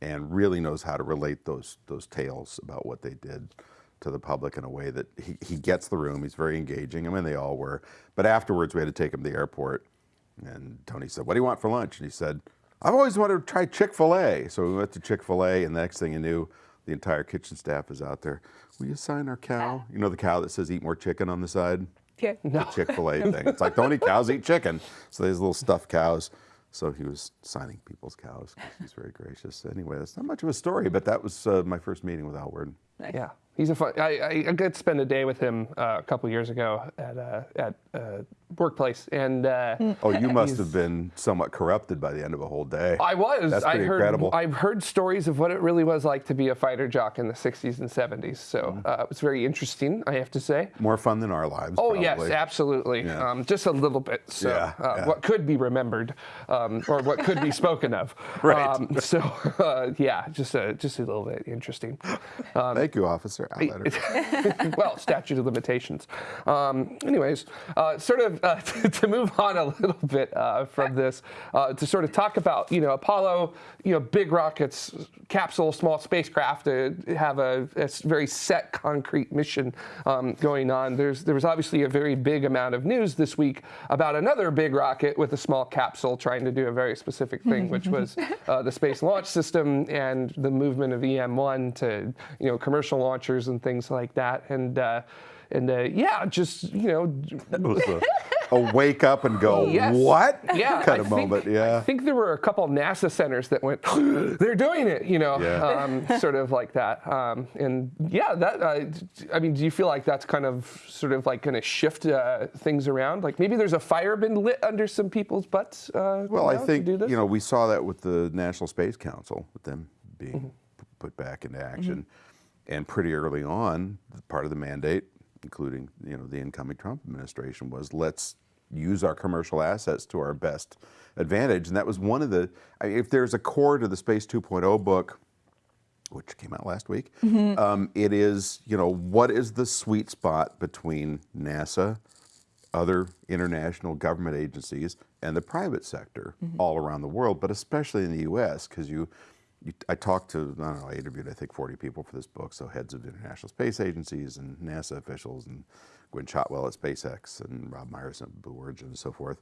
Speaker 2: and really knows how to relate those those tales about what they did to the public in a way that he, he gets the room. He's very engaging. I mean, they all were. But afterwards, we had to take him to the airport, and Tony said, "What do you want for lunch?" And he said, "I've always wanted to try Chick Fil A." So we went to Chick Fil A, and the next thing you knew, the entire kitchen staff is out there. Will you sign our cow? You know the cow that says "Eat more chicken" on the side.
Speaker 3: Yeah.
Speaker 2: The Chick Fil A thing. It's like only cows eat chicken. So these little stuffed cows. So he was signing people's cows. 'cause He's very gracious. Anyway, that's not much of a story, but that was uh, my first meeting with Al Worden.
Speaker 1: Yeah, he's a fun. I, I, got to spend a day with him uh, a couple years ago at uh, at uh, workplace, and uh,
Speaker 2: Oh, you must have been somewhat corrupted by the end of a whole day.
Speaker 1: I was.
Speaker 2: That's
Speaker 1: I
Speaker 2: pretty
Speaker 1: heard.
Speaker 2: incredible.
Speaker 1: I've heard stories of what it really was like to be a fighter jock in the '60s and '70s. So
Speaker 2: Mm-hmm.
Speaker 1: uh, it was very interesting. I have to say.
Speaker 2: More fun than our lives.
Speaker 1: Oh yes, absolutely.
Speaker 2: Yeah.
Speaker 1: Um, just a little bit. So
Speaker 2: Yeah,
Speaker 1: uh,
Speaker 2: yeah.
Speaker 1: what could be remembered, um, or what could be spoken of.
Speaker 2: Right.
Speaker 1: Um, so uh, yeah, just a just a little bit interesting. Um,
Speaker 2: Thank you, officer. Letter.
Speaker 1: well, statute of limitations. Um, anyways, uh, sort of uh, to move on a little bit uh, from this, uh, to sort of talk about you know Apollo, you know big rockets, capsule, small spacecraft to have a very set, concrete mission um, going on. There's there was obviously a very big amount of news this week about another big rocket with a small capsule trying to do a very specific thing, which was uh, the Space Launch System and the movement of EM1 to you know commercial launchers and things like that. And uh, and uh, yeah, just you know,
Speaker 2: a, a wake up and go,
Speaker 1: Yes.
Speaker 2: what?
Speaker 1: yeah,
Speaker 2: kind
Speaker 1: I
Speaker 2: of
Speaker 1: think-
Speaker 2: moment. Yeah.
Speaker 1: I think there were a couple NASA centers that went, they're doing it, you know,
Speaker 2: Yeah.
Speaker 1: um, sort of like that. Um, and yeah, that uh, I mean, do you feel like that's kind of sort of like going to shift uh, things around? Like maybe there's a fire been lit under some people's butts. Uh,
Speaker 2: Well, I think you know we saw that with the National Space Council, with them being
Speaker 1: Mm-hmm.
Speaker 2: put back into action, and pretty early on, part of the mandate including you know the incoming Trump administration, was let's use our commercial assets to our best advantage. And that was one of the, I mean, if there's a core to the Space 2.0 book, which came out last week, um, it is, you know, what is the sweet spot between NASA, other international government agencies, and the private sector all around the world, but especially in the U.S. because you, I talked to, I don't know, I interviewed I think 40 people for this book, so heads of international space agencies and NASA officials and Gwynne Shotwell at SpaceX and Rob Myers at Blue Origin and so forth.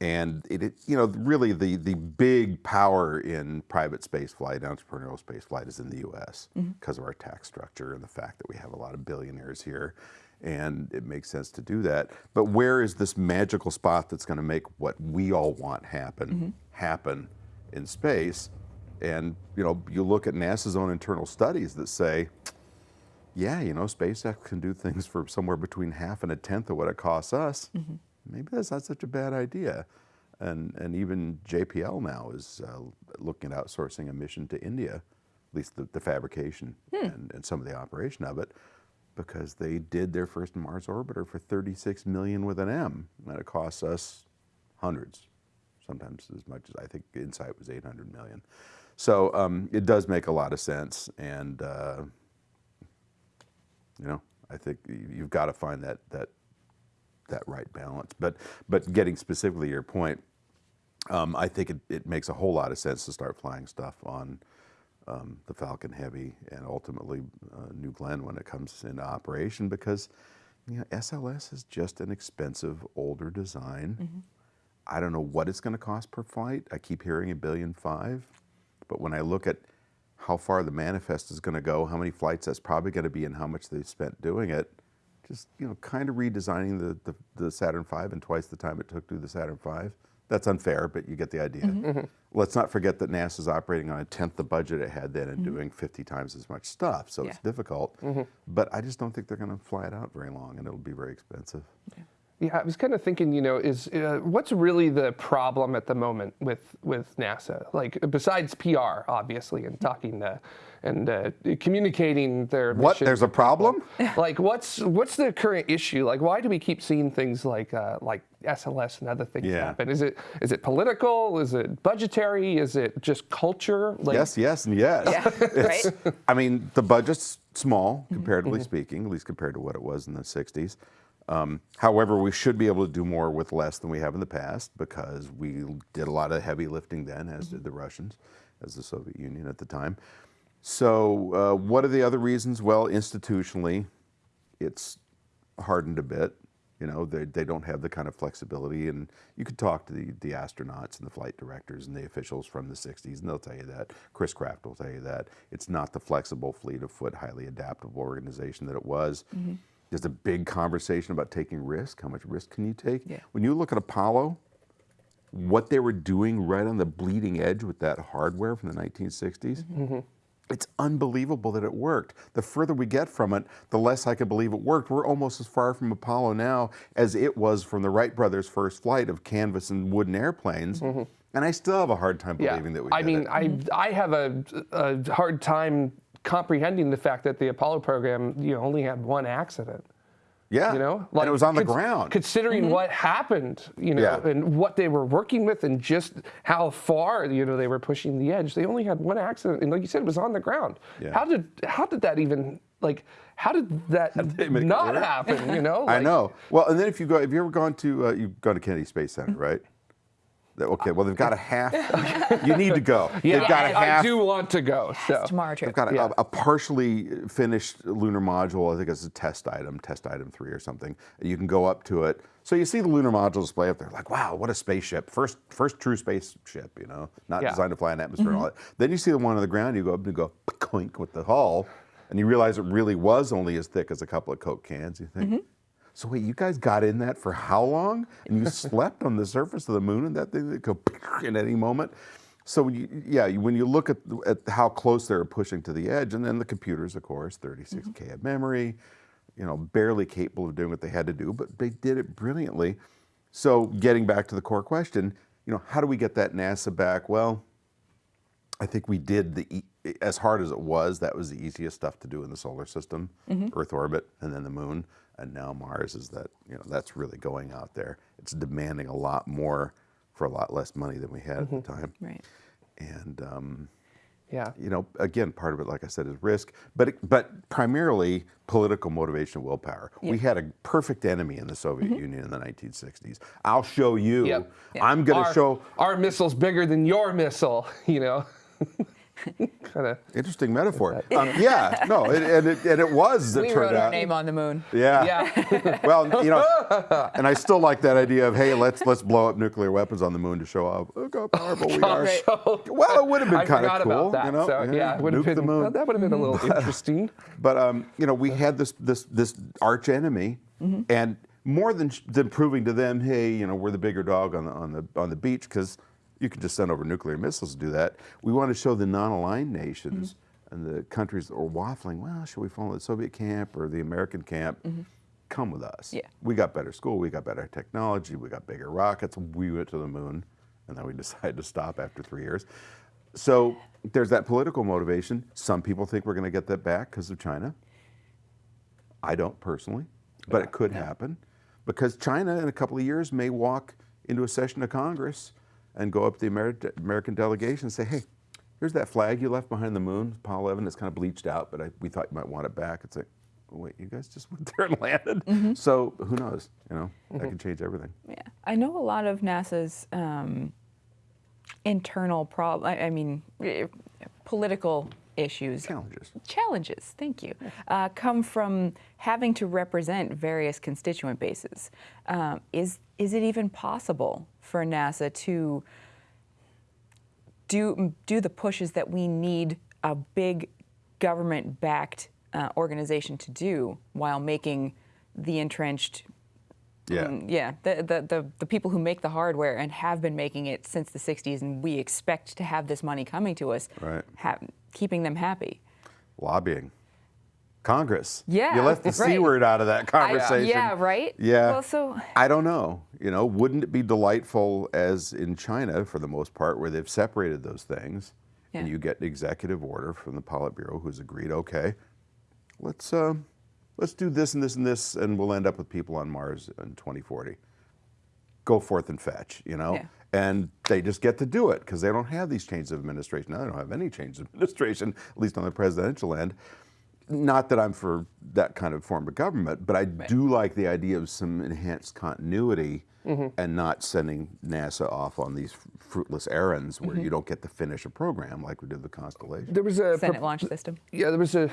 Speaker 2: And it, it, you know, really the, the big power in private space flight, entrepreneurial space flight is in the US mm-hmm. because of our tax structure and the fact that we have a lot of billionaires here. And it makes sense to do that. But where is this magical spot that's going to make what we all want happen mm-hmm. happen in space? And you know, you look at NASA's own internal studies that say, yeah, you know, SpaceX can do things for somewhere between half and a tenth of what it costs us. Maybe that's not such a bad idea. And, and even JPL now is uh, looking at outsourcing a mission to India, at least the, the fabrication and, and some of the operation of it, because they did their first Mars orbiter for 36 million with an M, and it costs us hundreds, sometimes as much as I think Insight was 800 million. So um, it does make a lot of sense, and uh, you know, I think you've got to find that that that right balance. But but getting specifically to your point, um, I think it, it makes a whole lot of sense to start flying stuff on um, the Falcon Heavy and ultimately uh, New Glenn when it comes into operation because you know SLS is just an expensive older design. I don't know what it's going to cost per flight. I keep hearing a billion five, but when I look at how far the manifest is going to go, how many flights that's probably going to be, and how much they've spent doing it, just you know, kind of redesigning the, the, the Saturn V in twice the time it took to do the Saturn V. That's unfair, but you get the idea. Mm-hmm. Mm-hmm. Let's not forget that NASA's operating on a tenth the budget it had then and mm-hmm. doing 50 times as much stuff, so it's
Speaker 3: Yeah.
Speaker 2: difficult. But I just don't think they're going to fly it out very long, and it'll be very expensive.
Speaker 1: Yeah, I was kind of thinking, you know, is uh, what's really the problem at the moment with with NASA? Like besides PR, obviously, and talking to, and uh, communicating their
Speaker 2: What? There's a problem?
Speaker 1: like, what's what's the current issue? Like, why do we keep seeing things like uh, like SLS and other things
Speaker 2: Yeah.
Speaker 1: happen? Is it is it political? Is it budgetary? Is it just culture? Like,
Speaker 2: yes, yes, and yes.
Speaker 3: Yeah, right?
Speaker 2: I mean, the budget's small,
Speaker 1: Mm-hmm.
Speaker 2: comparatively speaking, at least compared to what it was in the 60s. Um, however, we should be able to do more with less than we have in the past because we did a lot of heavy lifting then, as did the Russians, as the Soviet Union at the time. So, uh, what are the other reasons? Well, institutionally, it's hardened a bit. You know, they, they don't have the kind of flexibility. And you could talk to the, the astronauts and the flight directors and the officials from the 60s, and they'll tell you that. Chris Kraft will tell you that. It's not the flexible, fleet of foot, highly adaptable organization that it was. There's a big conversation about taking risk. How much risk can you take?
Speaker 3: Yeah.
Speaker 2: When you look at Apollo, what they were doing right on the bleeding edge with that hardware from the 1960s, mm-hmm. it's unbelievable that it worked. The further we get from it, the less I can believe it worked. We're almost as far from Apollo now as it was from the Wright brothers' first flight of canvas and wooden airplanes. Mm-hmm. And I still have a hard time
Speaker 1: Yeah,
Speaker 2: believing that we
Speaker 1: I mean,
Speaker 2: it.
Speaker 1: I I have a, a hard time comprehending the fact that the Apollo program, you know, only had one accident.
Speaker 2: yeah,
Speaker 1: You know,
Speaker 2: and it was on the
Speaker 1: cons-
Speaker 2: ground.
Speaker 1: Considering what happened, you know,
Speaker 2: Yeah.
Speaker 1: and what they were working with, and just how far you know they were pushing the edge, they only had one accident, and like you said, it was on the ground.
Speaker 2: Yeah.
Speaker 1: How did how did that even like? How did that
Speaker 2: they make it
Speaker 1: not happen? You know,
Speaker 2: I know. Well, and then if you go, have you ever gone to, uh, you've gone to Kennedy Space Center, right? That- Okay, well, they've got a half, you need to go.
Speaker 1: Yeah,
Speaker 2: they've got a
Speaker 1: I
Speaker 2: half, I
Speaker 1: do want to go. So.
Speaker 3: Tomorrow
Speaker 2: They've got a,
Speaker 1: Yeah.
Speaker 2: a partially finished lunar module. I think it's a test item, test item three or something. You can go up to it. So you see the lunar module display up there, like, wow, what a spaceship! First, first true spaceship, you know, not
Speaker 1: Yeah.
Speaker 2: designed to fly in atmosphere and all mm-hmm. that. Then you see the one on the ground. You go up and you go clink with the hull, and you realize it really was only as thick as a couple of Coke cans. You think. Mm-hmm. So wait, you guys got in that for how long? And you slept on the surface of the moon, and that thing that go in any moment. So you, yeah, when you look at, at how close they're pushing to the edge, and then the computers, of course, 36k mm-hmm. of memory, you know, barely capable of doing what they had to do, but they did it brilliantly. So getting back to the core question, you know, how do we get that NASA back? Well, I think we did the e- as hard as it was. That was the easiest stuff to do in the solar system, mm-hmm. Earth orbit, and then the moon. And now Mars is that you know that's really going out there. It's demanding a lot more for a lot less money than we had at the time.
Speaker 3: Right.
Speaker 2: And um,
Speaker 1: Yeah.
Speaker 2: you know, again, part of it, like I said, is risk, but it, but primarily political motivation, willpower. We had a perfect enemy in the Soviet Union in the 1960s. I'll show you.
Speaker 1: Yep.
Speaker 2: I'm going to show.
Speaker 1: our missile's bigger than your missile. You know. kind of.
Speaker 2: Interesting metaphor. Um, yeah, no, it, and it and it was. It
Speaker 3: We
Speaker 2: turned
Speaker 3: wrote
Speaker 2: out.
Speaker 3: our name on the moon.
Speaker 2: Yeah.
Speaker 1: Yeah.
Speaker 2: well, you know, and I still like that idea of hey, let's let's blow up nuclear weapons on the moon to show off look how powerful we are.
Speaker 3: Right.
Speaker 2: Well, it would have been
Speaker 1: I
Speaker 2: kind
Speaker 1: forgot
Speaker 2: of cool,
Speaker 1: about that.
Speaker 2: you know.
Speaker 1: so yeah, it would have
Speaker 2: nuke
Speaker 1: been.
Speaker 2: the moon.
Speaker 1: well, that would have been a little interesting.
Speaker 2: But um, you know, we had this this this arch enemy, and more than than proving to them, hey, you know, we're the bigger dog on the on the on the beach because you can just send over nuclear missiles to do that. We want to show the non-aligned nations mm-hmm. and the countries that are waffling. Well, should we follow the Soviet camp or the American camp? Mm-hmm. Come with us.
Speaker 3: Yeah.
Speaker 2: We got better school. We got better technology. We got bigger rockets. We went to the moon, and then we decided to stop after three years. So there's that political motivation. Some people think we're going to get that back because of China. I don't personally, but it could happen because China in a couple of years may walk into a session of Congress and go up to the Ameri- American delegation and say, hey, here's that flag you left behind the moon, Apollo 11. It's kind of bleached out, but I, we thought you might want it back. It's like, wait, you guys just went there and landed? So who knows? You know, that can change everything.
Speaker 3: Yeah, I know a lot of NASA's um, internal prob. I, I mean, eh, political issues.
Speaker 2: Challenges.
Speaker 3: Challenges, thank you, uh, come from having to represent various constituent bases. Um, is is it even possible for NASA to do do the pushes that we need a big government-backed uh, organization to do while making the entrenched
Speaker 2: Yeah.
Speaker 3: Mm, yeah, the, the, the, the people who make the hardware and have been making it since the 60s, and we expect to have this money coming to us,
Speaker 2: Right.
Speaker 3: keeping them happy.
Speaker 2: Lobbying. Congress.
Speaker 3: Yeah,
Speaker 2: You left the C
Speaker 3: right.
Speaker 2: word out of that conversation.
Speaker 3: yeah, right?
Speaker 2: Yeah.
Speaker 3: Well, so-
Speaker 2: I don't know. You know, wouldn't it be delightful as in China for the most part where they've separated those things and you get an executive order from the Politburo who's agreed, okay, let's uh, let's do this and this and this and we'll end up with people on Mars in 2040. Go forth and fetch, you know?
Speaker 3: Yeah.
Speaker 2: And they just get to do it because they don't have these changes of administration. Now they don't have any changes of administration, at least on the presidential end. Not that I'm for that kind of form of government, but I do like the idea of some enhanced continuity
Speaker 3: Mm-hmm.
Speaker 2: and not sending NASA off on these fruitless errands where
Speaker 3: Mm-hmm.
Speaker 2: you don't get to finish a program like we did the Constellation.
Speaker 1: There was a
Speaker 3: Senate
Speaker 1: pro-
Speaker 3: launch system.
Speaker 1: Yeah, there was a.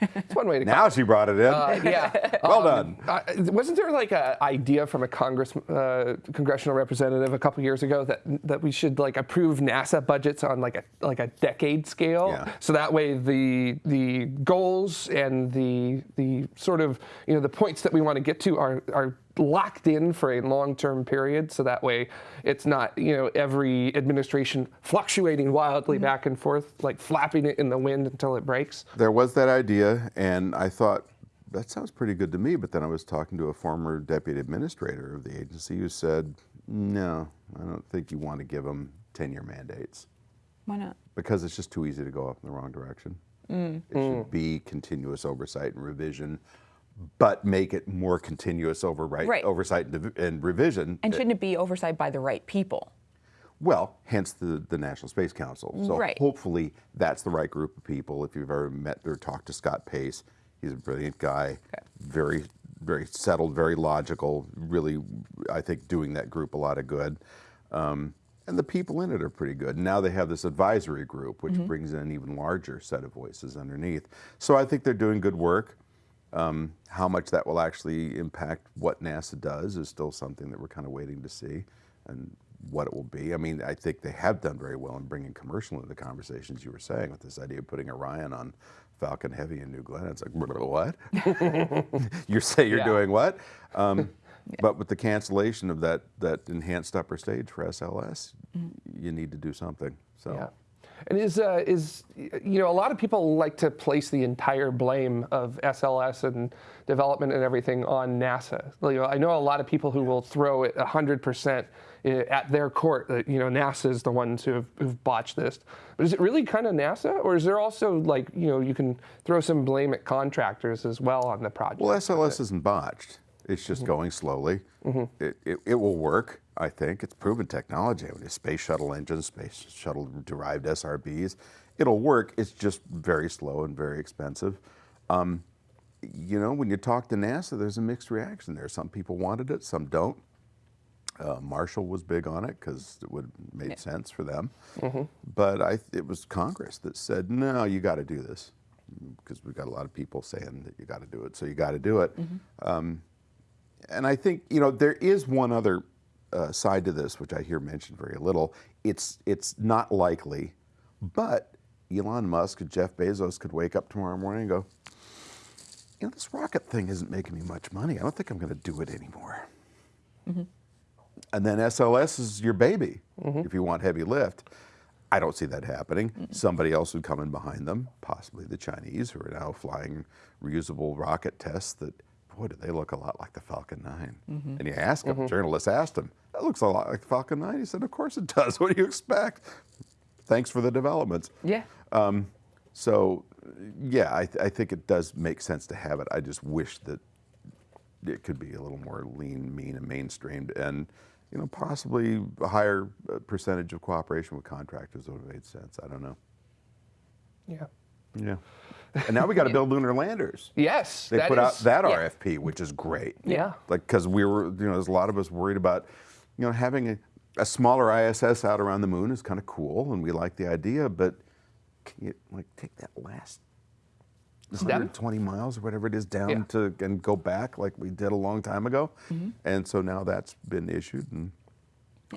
Speaker 1: It's one way to.
Speaker 2: Now she brought it in.
Speaker 1: Uh, yeah.
Speaker 2: well
Speaker 1: Um,
Speaker 2: done.
Speaker 1: Uh, wasn't there like an idea from a Congress, uh, congressional representative a couple years ago that that we should like approve NASA budgets on like a like a decade scale,
Speaker 2: Yeah.
Speaker 1: so that way the the goals and the the sort of you know the points that we want to get to are are locked in for a long-term period so that way it's not you know every administration fluctuating wildly back and forth like flapping it in the wind until it breaks
Speaker 2: There was that idea, and I thought that sounds pretty good to me. But then I was talking to a former deputy administrator of the agency who said, "No, I don't think you want to give them ten-year mandates
Speaker 3: Why not?
Speaker 2: because it's just too easy to go off in the wrong direction.
Speaker 3: Mm.
Speaker 2: It should be continuous oversight and revision, but make it more continuous overright,
Speaker 3: Right.
Speaker 2: oversight and, and revision.
Speaker 3: And shouldn't it be oversight by the right people?
Speaker 2: Well, hence the, the National Space Council. So
Speaker 3: Right.
Speaker 2: hopefully that's the right group of people. If you've ever met or talked to Scott Pace, he's a brilliant guy, very, very settled, very logical, really, I think, doing that group a lot of good. Um, and the people in it are pretty good. Now they have this advisory group, which brings in an even larger set of voices underneath. So I think they're doing good work. Um, how much that will actually impact what NASA does is still something that we're kind of waiting to see and what it will be. I mean, I think they have done very well in bringing commercial into the conversations you were saying with this idea of putting Orion on Falcon Heavy and New Glenn. It's like, what? you say you're
Speaker 1: Yeah.
Speaker 2: doing what? Um, But with the cancellation of that, that enhanced upper stage for SLS, you need to do something. So.
Speaker 1: Yeah. And is uh, is you know a lot of people like to place the entire blame of SLS and development and everything on NASA. You know, I know a lot of people who will throw it hundred percent at their court that you know NASA is the ones who have who've botched this. But is it really kind of NASA, or is there also like you know you can throw some blame at contractors as well on the project?
Speaker 2: Well, SLS isn't botched. It's just going slowly. It, it, it will work, I think. It's proven technology. I mean, space shuttle engines, space shuttle derived SRBs. It'll work. It's just very slow and very expensive. Um, you know, when you talk to NASA, there's a mixed reaction there. Some people wanted it, some don't. Uh, Marshall was big on it because it would made sense for them. But I, it was Congress that said, no, you got to do this because we've got a lot of people saying that you got to do it, so you got to do it. Um, and I think you know there is one other uh, side to this, which I hear mentioned very little. It's it's not likely, but Elon Musk and Jeff Bezos could wake up tomorrow morning and go, you know, this rocket thing isn't making me much money. I don't think I'm going to do it anymore. And then SLS is your baby if you want heavy lift. I don't see that happening. Somebody else would come in behind them, possibly the Chinese, who are now flying reusable rocket tests that, boy, do they look a lot like the Falcon 9. Mm-hmm. And you ask them, mm-hmm. journalists asked him, that looks a lot like the Falcon 9. He said, of course it does. What do you expect? Thanks for the developments.
Speaker 3: Yeah.
Speaker 2: Um, so, yeah, I, th- I think it does make sense to have it. I just wish that it could be a little more lean, mean, and mainstreamed, and you know, possibly a higher uh, percentage of cooperation with contractors would have made sense. I don't know.
Speaker 1: yeah.
Speaker 2: Yeah. And now we got to build lunar landers.
Speaker 1: Yes,
Speaker 2: They
Speaker 1: that
Speaker 2: put out that
Speaker 3: yeah.
Speaker 2: RFP, which is great.
Speaker 1: Yeah.
Speaker 2: Like, because we were, you know, there's a lot of us worried about, you know, having a, a smaller ISS out around the moon is kind of cool, and we like the idea, but can you, like, take that last
Speaker 1: Step?
Speaker 2: 120 miles or whatever it is down
Speaker 1: Yeah.
Speaker 2: to and go back like we did a long time ago?
Speaker 3: Mm-hmm.
Speaker 2: And so now that's been issued, and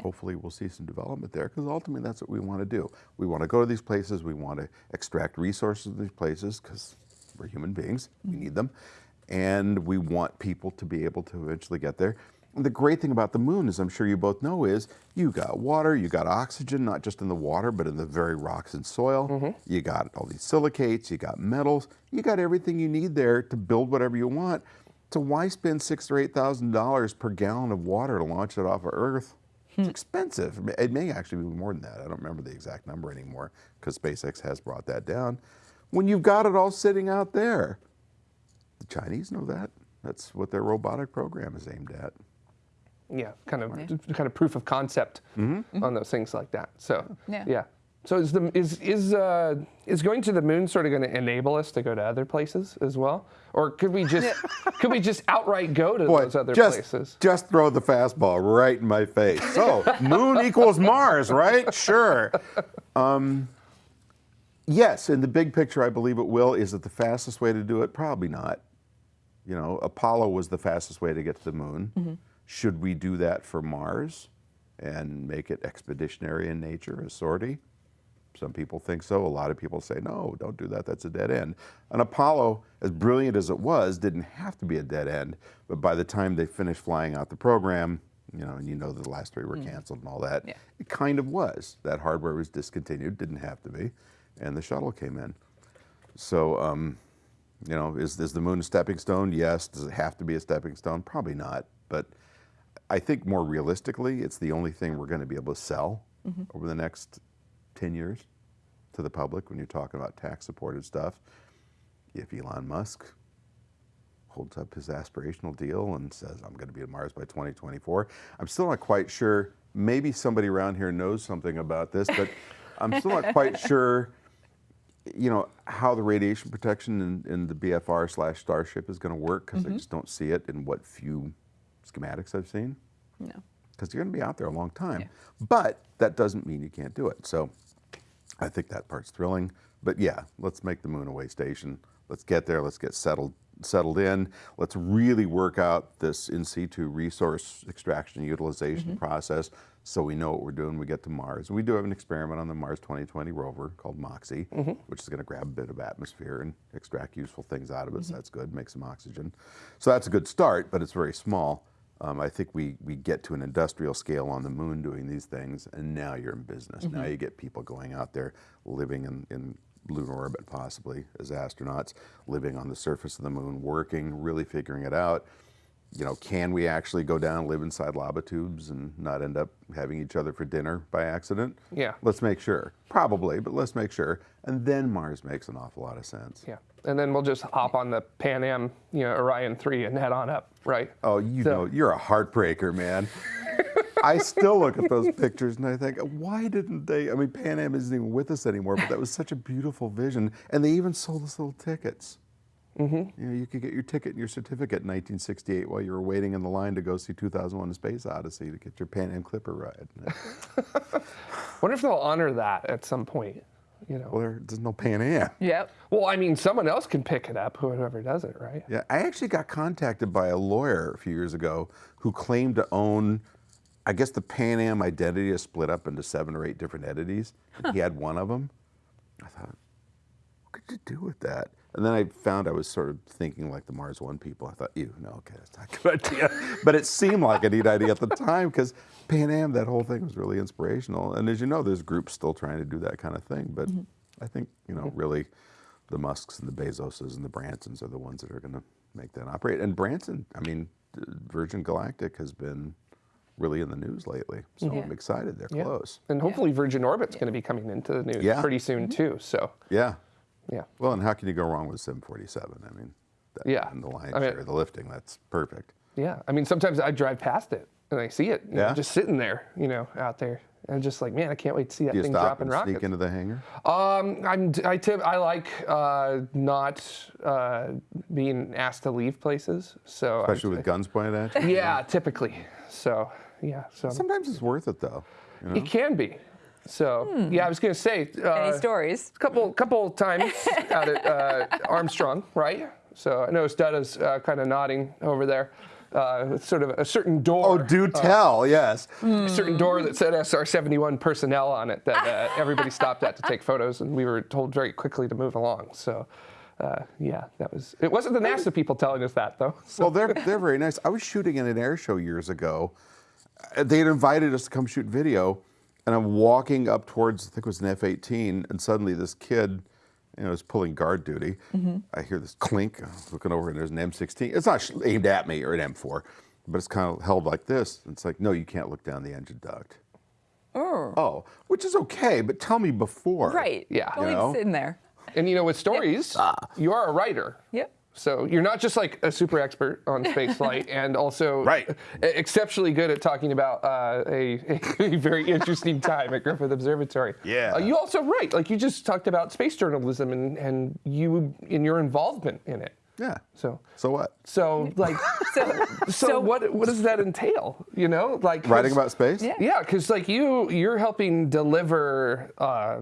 Speaker 2: hopefully we'll see some development there because ultimately that's what we want to do. We want to go to these places, we want to extract resources in these places because we're human beings, we mm-hmm. need them, and we want people to be able to eventually get there. And the great thing about the moon, as I'm sure you both know, is you got water, you got oxygen, not just in the water, but in the very rocks and soil. Mm-hmm. You got all these silicates, you got metals, you got everything you need there to build whatever you want. So why spend six or eight thousand dollars per gallon of water to launch it off of Earth? It's hmm. expensive. It may- actually be more than that. I don't remember the exact number anymore because SpaceX has brought that down. When you've got it all sitting out there, the Chinese know that. That's what their robotic program is aimed at.
Speaker 1: yeah, kind of kind of proof of concept mm-hmm. on those things like that. So
Speaker 3: Yeah.
Speaker 1: So is the is is uh, is going to the moon sort of going to enable us to go to other places as well, or could we just could we just outright go to those other
Speaker 2: just,
Speaker 1: places?
Speaker 2: just throw the fastball right in my face. So, moon equals Mars, right? Sure. Um, yes, in the big picture, I believe it will. Is it the fastest way to do it? Probably not. You know, Apollo was the fastest way to get to the moon. Should we do that for Mars and make it expeditionary in nature, a sortie? Some people think so. A lot of people say, no, don't do that. That's a dead end. An Apollo, as brilliant as it was, didn't have to be a dead end. But by the time they finished flying out the program, you know, and you know the last three were canceled and all that,
Speaker 3: Yeah.
Speaker 2: it kind of was. That hardware was discontinued, didn't have to be, and the shuttle came in. So, um, you know, is, is the moon a stepping stone? Yes. Does it have to be a stepping stone? Probably not. But I think more realistically, it's the only thing we're going to be able to sell over the next 10 years to the public when you're talking about tax supported stuff. If Elon Musk holds up his aspirational deal and says, I'm going to be at Mars by 2024, I'm still not quite sure. Maybe somebody around here knows something about this, but I'm still not quite sure you know how the radiation protection in, in the BFR slash Starship is going to work because I mm-hmm. just don't see it in what few schematics I've seen
Speaker 3: No.
Speaker 2: because you're going to be out there a long time.
Speaker 3: Yeah.
Speaker 2: But that doesn't mean you can't do it. So I think that part's thrilling. But yeah, let's make the moon a way station. Let's get there. Let's get settled settled in. Let's really work out this in situ resource extraction and utilization mm-hmm. process so we know what we're doing when we get to Mars. We do have an experiment on the Mars 2020 rover called MOXIE, mm-hmm. which is going to grab a bit of atmosphere and extract useful things out of it. So mm-hmm. that's good, make some oxygen. So that's a good start, but it's very small. Um, I think we, we get to an industrial scale on the moon doing these things, and now you're in business. Now you get people going out there living in, in lunar orbit, possibly as astronauts, living on the surface of the moon, working, really figuring it out. You know, can we actually go down and live inside lava tubes and not end up having each other for dinner by accident?
Speaker 1: Yeah.
Speaker 2: Let's make sure. Probably, but let's make sure. And then Mars makes an awful lot of sense.
Speaker 1: Yeah. And then we'll just hop on the Pan Am, you know, Orion 3 and head on up, right?
Speaker 2: Oh, you
Speaker 1: So-
Speaker 2: know, you're a heartbreaker, man. I still look at those pictures and I think, why didn't they? I mean, Pan Am isn't even with us anymore, but that was such a beautiful vision. And they even sold us little tickets. Mm-hmm. You know, you could get your ticket and your certificate in 1968 while you were waiting in the line to go see 2001: A Space Odyssey to get your Pan Am Clipper ride.
Speaker 1: wonder if they'll honor that at some point, you know?
Speaker 2: well, there, there's no Pan Am.
Speaker 3: Yep.
Speaker 1: Well, I mean, someone else can pick it up, whoever does it, right?
Speaker 2: Yeah, I actually got contacted by a lawyer a few years ago who claimed to own, I guess the Pan Am identity is split up into seven or eight different entities. and He had one of them. I thought, what could you do with that? And then I found I was sort of thinking like the Mars One people. I thought, ew, no, okay, that's not a good idea. but it seemed like a neat idea at the time because Pan Am, that whole thing was really inspirational. And as you know, there's groups still trying to do that kind of thing. But mm-hmm. I think, you know, really the Musks and the Bezoses and the Bransons are the ones that are going to make that operate. And Branson, I mean, Virgin Galactic has been really in the news lately. So
Speaker 3: Yeah.
Speaker 2: I'm excited. They're
Speaker 1: Yeah.
Speaker 2: close.
Speaker 1: And hopefully Virgin Orbit's going to be coming into the news
Speaker 2: Yeah.
Speaker 1: pretty soon, mm-hmm. too. So,
Speaker 2: Yeah.
Speaker 1: Yeah.
Speaker 2: Well, and how can you go wrong with 747? I mean, that,
Speaker 1: Yeah.
Speaker 2: And the lion's
Speaker 1: I mean-
Speaker 2: share the lifting, that's perfect.
Speaker 1: Yeah. I mean, sometimes I drive past it and I see it you know,
Speaker 2: Yeah.
Speaker 1: just sitting there, you know, out there. And just like, man, I can't wait to see that
Speaker 2: you
Speaker 1: thing
Speaker 2: stop
Speaker 1: dropping
Speaker 2: and
Speaker 1: rockets.
Speaker 2: sneak into the hangar?
Speaker 1: Um, I'm, I, tip, I like uh, not uh, being asked to leave places. So, I-
Speaker 2: Especially with guns pointed at you?
Speaker 1: yeah, typically. So, yeah. So
Speaker 2: Sometimes it's worth it, though. You know?
Speaker 1: it can be. So, yeah, I was going to say. Uh,
Speaker 3: Any stories?
Speaker 1: couple couple times out at uh, Armstrong, right? So I noticed Dada's uh, kind of nodding over there uh, sort of a certain door.
Speaker 2: Oh, do tell, yes.
Speaker 1: a certain door that said SR-71 personnel on it that uh, everybody stopped at to take photos, and we were told very quickly to move along. So, uh, yeah, that was. It wasn't the NASA people telling us that though.
Speaker 2: Well, they're, they're very nice. I was shooting in an air show years ago. Uh, They had invited us to come shoot video, and I'm walking up towards, I think it was an F 18, and suddenly this kid, you know, is pulling guard duty. Mm-hmm. I hear this clink, I'm looking over, and there's an M16. It's not aimed at me or an M4, but it's kind of held like this. It's like, no, you can't look down the engine duct.
Speaker 3: Oh.
Speaker 2: Oh, which is okay, but tell me before.
Speaker 3: Right.
Speaker 1: Yeah.
Speaker 3: Don't
Speaker 2: You know?
Speaker 3: it sitting there.
Speaker 1: And you know, with stories, ah. you are a writer.
Speaker 3: Yep.
Speaker 1: So you're not just like a super expert on space flight, and also
Speaker 2: Right.
Speaker 1: exceptionally good at talking about uh, a, a very interesting time at Griffith Observatory.
Speaker 2: Yeah.
Speaker 1: Uh, you also write, like you just talked about space journalism and, and you in your involvement in it.
Speaker 2: Yeah.
Speaker 1: So
Speaker 2: So what?
Speaker 1: so like
Speaker 3: So,
Speaker 1: so, what what does that entail? You know, like
Speaker 2: writing about space?
Speaker 3: Yeah.
Speaker 1: yeah, because like you, you're helping deliver uh,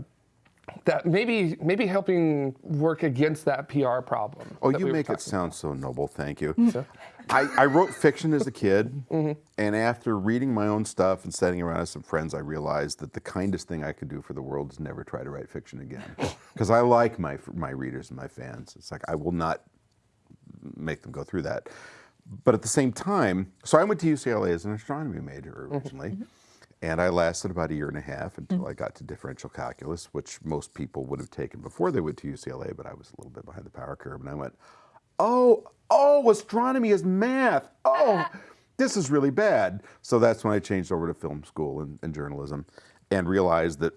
Speaker 1: that maybe maybe helping work against that PR problem.
Speaker 2: Oh, you
Speaker 1: we
Speaker 2: make it
Speaker 1: talking
Speaker 2: sound so noble. Thank you. Mm-hmm.
Speaker 1: So-
Speaker 2: I, I wrote fiction as a kid,
Speaker 1: Mm-hmm.
Speaker 2: and after reading my own stuff and sitting around with some friends, I realized that the kindest thing I could do for the world is never try to write fiction again, oh. because I like my my readers and my fans. It's like I will not make them go through that. But at the same time, so I went to UCLA as an astronomy major mm-hmm. originally. Mm-hmm. And I lasted about a year and a half until I got to differential calculus, which most people would have taken before they went to UCLA, but I was a little bit behind the power curve. And I went, oh, oh, astronomy is math. Oh, this is really bad. So that's when I changed over to film school and, and journalism and realized that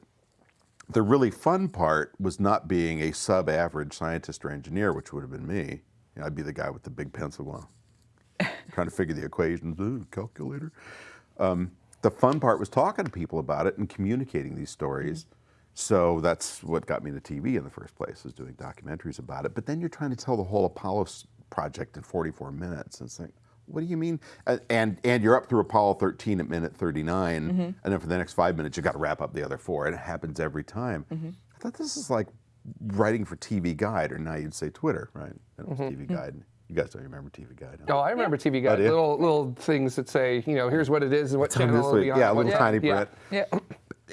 Speaker 2: the really fun part was not being a sub average scientist or engineer, which would have been me. You know, I'd be the guy with the big pencil going, trying to figure the equations, ooh, calculator. Um, the fun part was talking to people about it and communicating these stories. Mm-hmm. So that's what got me into TV in the first place, is doing documentaries about it. But then you're trying to tell the whole Apollo project in 44 minutes. And it's like, what do you mean? And and you're up through Apollo 13 at minute 39, mm-hmm. and then for the next five minutes you got to wrap up the other four, and it happens every time. Mm-hmm. I thought this is like writing for TV Guide, or now you'd say Twitter, right? It was TV Guide. You guys don't remember TV Guide? huh?
Speaker 1: Oh, I remember TV Guide.
Speaker 2: do
Speaker 1: little little things that say, you know, here's what it is and what channel it'll be on.
Speaker 2: Yeah, a little
Speaker 1: time.
Speaker 2: tiny
Speaker 1: yeah.
Speaker 2: print.
Speaker 3: yeah.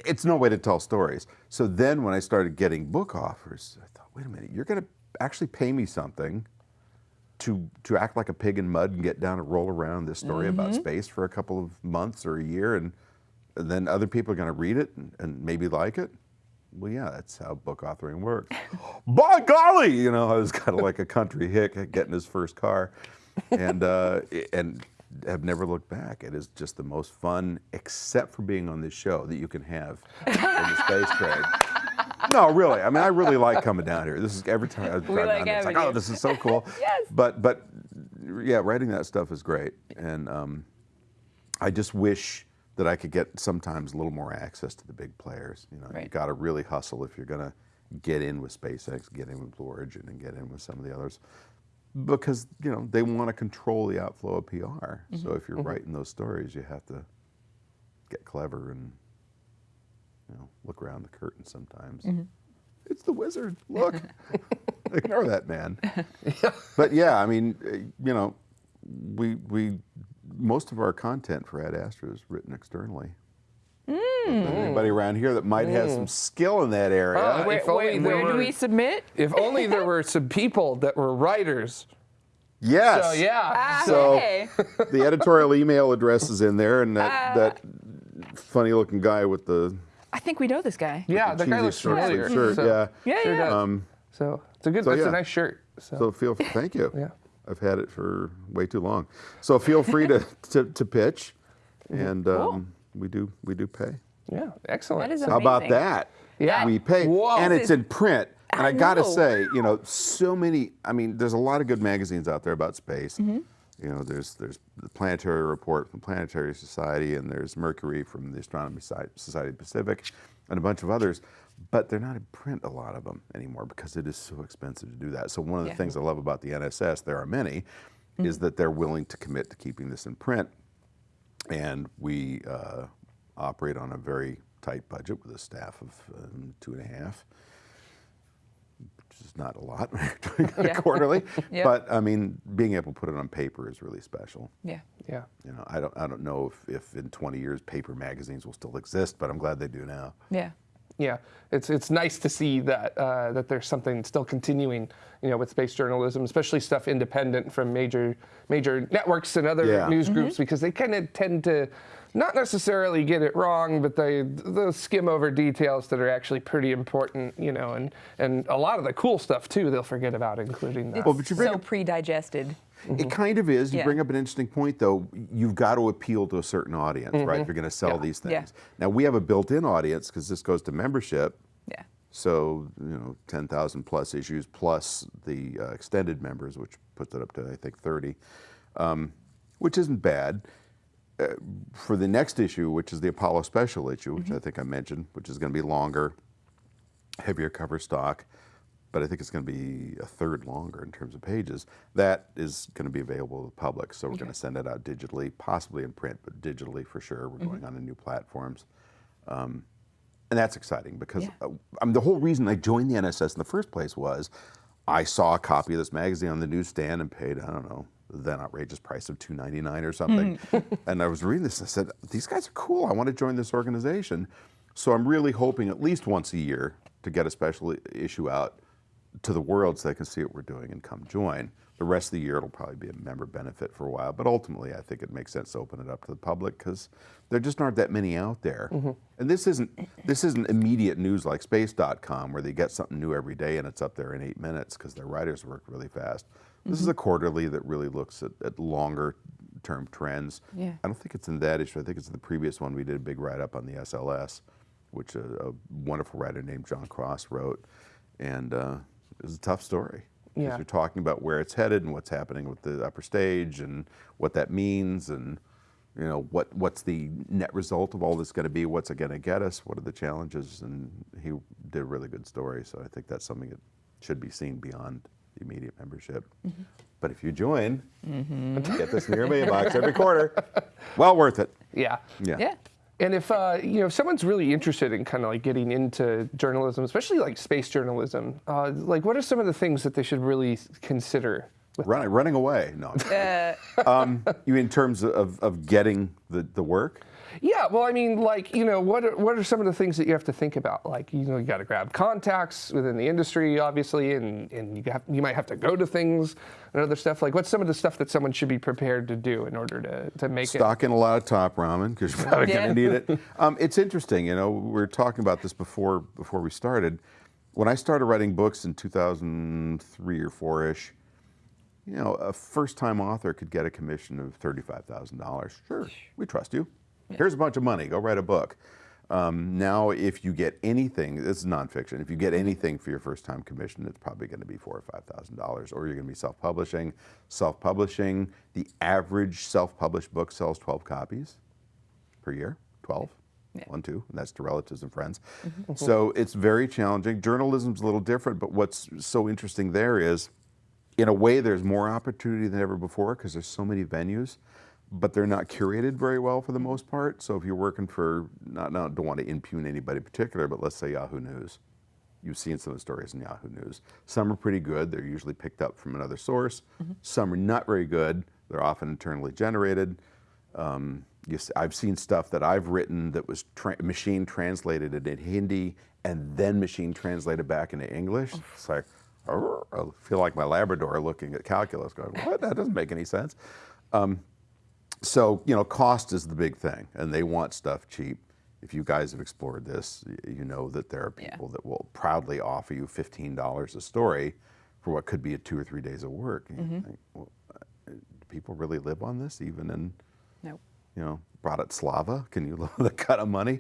Speaker 2: it's no way to tell stories. So then when I started getting book offers, I thought, wait a minute, you're going to actually pay me something to to act like a pig in mud and get down and roll around this story about
Speaker 3: Mm-hmm.
Speaker 2: space for a couple of months or a year, and, and then other people are going to read it and, and maybe like it. Well, yeah, that's how book authoring works. By golly, you know, I was kind of like a country hick getting his first car, and uh, and have never looked back. It is just the most fun, except for being on this show that you can have in the space trade. No, really. I mean, I really like coming down here. This is every time I drive
Speaker 3: like
Speaker 2: down here, it's like, oh, this is so cool.
Speaker 3: Yes.
Speaker 2: But but yeah, writing that stuff is great, and um, I just wish that I could get sometimes a little more access to the big players. You know, you
Speaker 3: Right.
Speaker 2: got to really hustle if you're going to get in with SpaceX, get in with Blue Origin, and get in with some of the others, because you know they want to control the outflow of PR.
Speaker 3: Mm-hmm.
Speaker 2: So if you're writing those stories, you have to get clever and you know look around the curtain sometimes.
Speaker 3: Mm-hmm.
Speaker 2: It's the wizard. Look, ignore that man. But yeah, I mean, uh, you know, we we most of our content for Ad Astra is written externally. Anybody around here that might have some skill in that area?
Speaker 1: Ah,
Speaker 3: Where,
Speaker 1: if only
Speaker 3: where,
Speaker 1: there
Speaker 3: do
Speaker 1: were-
Speaker 3: we submit?
Speaker 1: If only there were some people that were writers.
Speaker 2: yes.
Speaker 1: So yeah.
Speaker 3: Ah,
Speaker 2: So-
Speaker 3: hey.
Speaker 2: the editorial email address is in there, and that that funny-looking guy with the
Speaker 3: I think we know this guy.
Speaker 1: Yeah, the guy
Speaker 2: cheesy
Speaker 1: looks familiar.
Speaker 2: shirt.
Speaker 1: So,
Speaker 2: yeah.
Speaker 3: Yeah,
Speaker 1: Sure
Speaker 3: yeah.
Speaker 2: Um,
Speaker 1: So it's a good.
Speaker 2: So,
Speaker 1: that's
Speaker 2: yeah.
Speaker 1: a nice shirt. So,
Speaker 2: So feel thank you.
Speaker 1: Yeah.
Speaker 2: I've had it for way too long. So feel free to, to, to pitch, and um, we do we do pay.
Speaker 1: yeah, excellent.
Speaker 3: That is
Speaker 2: How about that?
Speaker 1: Yeah.
Speaker 2: we pay,
Speaker 1: Whoa.
Speaker 2: and it's in print. And
Speaker 3: I
Speaker 2: I, gotta say, you know, so many. I mean, there's a lot of good magazines out there about space.
Speaker 3: Mm-hmm.
Speaker 2: You know, there's there's the Planetary Report from Planetary Society, and there's Mercury from the Astronomy Society of Pacific, and a bunch of others. But they're not in print, a lot of them anymore, because it is so expensive to do that. So one of the
Speaker 3: Yeah.
Speaker 2: things I love about the NSS, there are many, is that they're willing to commit to keeping this in print and we uh, operate on a very tight budget with a staff of um, two and a half, which is not a lot when you're doing it
Speaker 3: Yeah.
Speaker 2: quarterly.
Speaker 3: Yep.
Speaker 2: But I mean, being able to put it on paper is really special.
Speaker 3: Yeah.
Speaker 1: yeah.
Speaker 2: You know, I don't, I don't know if, if in 20 years paper magazines will still exist, but I'm glad they do now.
Speaker 3: Yeah.
Speaker 1: Yeah, it's it's nice to see that uh, that there's something still continuing, you know, with space journalism, especially stuff independent from major major networks and other
Speaker 2: Yeah.
Speaker 1: news groups, because they kind of tend to not necessarily get it wrong, but they they'll skim over details that are actually pretty important, you know, and and a lot of the cool stuff too they'll forget about including that.
Speaker 2: Well, but you bring
Speaker 3: so
Speaker 2: It kind of is. You
Speaker 3: Yeah.
Speaker 2: bring up an interesting point, though. You've got to appeal to a certain audience, right? If you're going to sell these things.
Speaker 3: Yeah.
Speaker 2: Now, we have a built in audience because this goes to membership.
Speaker 3: Yeah.
Speaker 2: So, you know, 10,000 plus issues plus the uh, extended members, which puts it up to, I think, 30, um, which isn't bad. Uh, for the next issue, which is the Apollo special issue, which I think I mentioned, which is going to be longer, heavier cover stock, but I think it's going to be a third longer in terms of pages. That is going to be available to the public. So we're going to send it out digitally, possibly in print, but digitally for sure. We're going on to new platforms. Um, and that's exciting because
Speaker 3: Yeah.
Speaker 2: uh, I mean, the whole reason I joined the NSS in the first place was I saw a copy of this magazine on the newsstand and paid, I don't know, the then outrageous price of $2.99 or something. and I was reading this and I said, these guys are cool. I want to join this organization. So I'm really hoping at least once a year to get a special issue out to the world so they can see what we're doing and come join. The rest of the year it'll probably be a member benefit for a while, but ultimately I think it makes sense to open it up to the public because there just aren't that many out there. And this isn't this isn't immediate news like space.com where they get something new every day and it's up there in eight minutes because their writers work really fast. This is a quarterly that really looks at, at longer term trends.
Speaker 3: Yeah.
Speaker 2: I don't think it's in that issue. I think it's in the previous one we did a big write up on the SLS, which a, a wonderful writer named John Cross wrote, and uh, was a tough story. 'Cause
Speaker 1: Yeah.
Speaker 2: You're talking about where it's headed and what's happening with the upper stage and what that means and you know what what's the net result of all this going to be what's it going to get us what are the challenges and he did a really good story so i think that's something that should be seen beyond the immediate membership mm-hmm. but if you join mm-hmm. get this in your mailbox every quarter well worth it
Speaker 1: yeah.
Speaker 2: yeah
Speaker 3: Yeah.
Speaker 1: And if uh, you know if someone's really interested in kind of like getting into journalism, especially like space journalism, uh, like what are some of the things that they should really consider
Speaker 2: Running, running away. No.
Speaker 3: Uh,
Speaker 2: um, you mean in terms of, of getting the, the work?
Speaker 1: Yeah, well, I mean, like, you know, what are, what are some of the things that you have to think about? Like, you know, you got to grab contacts within the industry, obviously, and, and you, have, you might have to go to things and other stuff. Like, what's some of the stuff that someone should be prepared to do in order to, to make it?
Speaker 2: Stock in a lot of top ramen because you're probably
Speaker 3: Yeah.
Speaker 2: going to need it. Um, it's interesting, you know. We were talking about this before before we started. When I started writing books in 2003 or four ish, you know, a first-time author could get a commission of thirty-five thousand dollars. Sure, we trust you. Here's a bunch of money. Go write a book. Um, now, if you get anything, this is nonfiction. If you get anything for your first-time commission, it's probably going to be four or five thousand dollars, or you're going to be self-publishing. Self-publishing, the average self-published book sells 12 copies per year, 12,
Speaker 3: Yeah.
Speaker 2: one, two, and that's to relatives and friends. So it's very challenging. Journalism's a little different, but what's so interesting there is, in a way, there's more opportunity than ever before because there's so many venues, but they're not curated very well for the most part. So if you're working for, not, not don't want to impugn anybody in particular, but let's say Yahoo News. You've seen some of the stories in Yahoo News. Some are pretty good. They're usually picked up from another source. Some are not very good. They're often internally generated. Um, I've seen stuff that I've written that was tra- machine translated into Hindi and then machine translated back into English. It's like, I feel like my Labrador looking at calculus going, what? That doesn't make any sense. Um, so, you know, cost is the big thing, and they want stuff cheap. If you guys have explored this, you know that there are
Speaker 3: Yeah.
Speaker 2: people that will proudly offer you $15 a story for what could be a two or three days of work. And you think, well, uh, do people really live on this, even in
Speaker 3: no.
Speaker 2: you know, Bratislava? Can you live with that kind of money?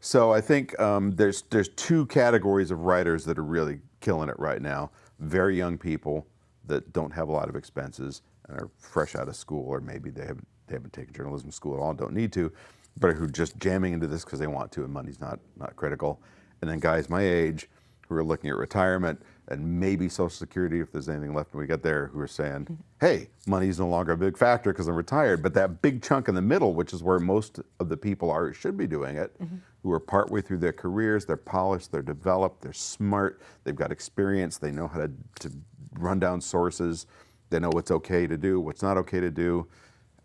Speaker 2: So I think um, there's there's two categories of writers that are really killing it right now. Very young people that don't have a lot of expenses and are fresh out of school, or maybe they haven't they haven't taken journalism school at all don't need to, but who are just jamming into this because they want to and money's not not critical. And then guys my age who are looking at retirement and maybe Social Security if there's anything left when we get there, who are saying, hey, money's no longer a big factor because I'm retired. But that big chunk in the middle, which is where most of the people are, should be doing it, mm-hmm. who are partway through their careers, they're polished, they're developed, they're smart, they've got experience, they know how to, to run down sources, they know what's okay to do, what's not okay to do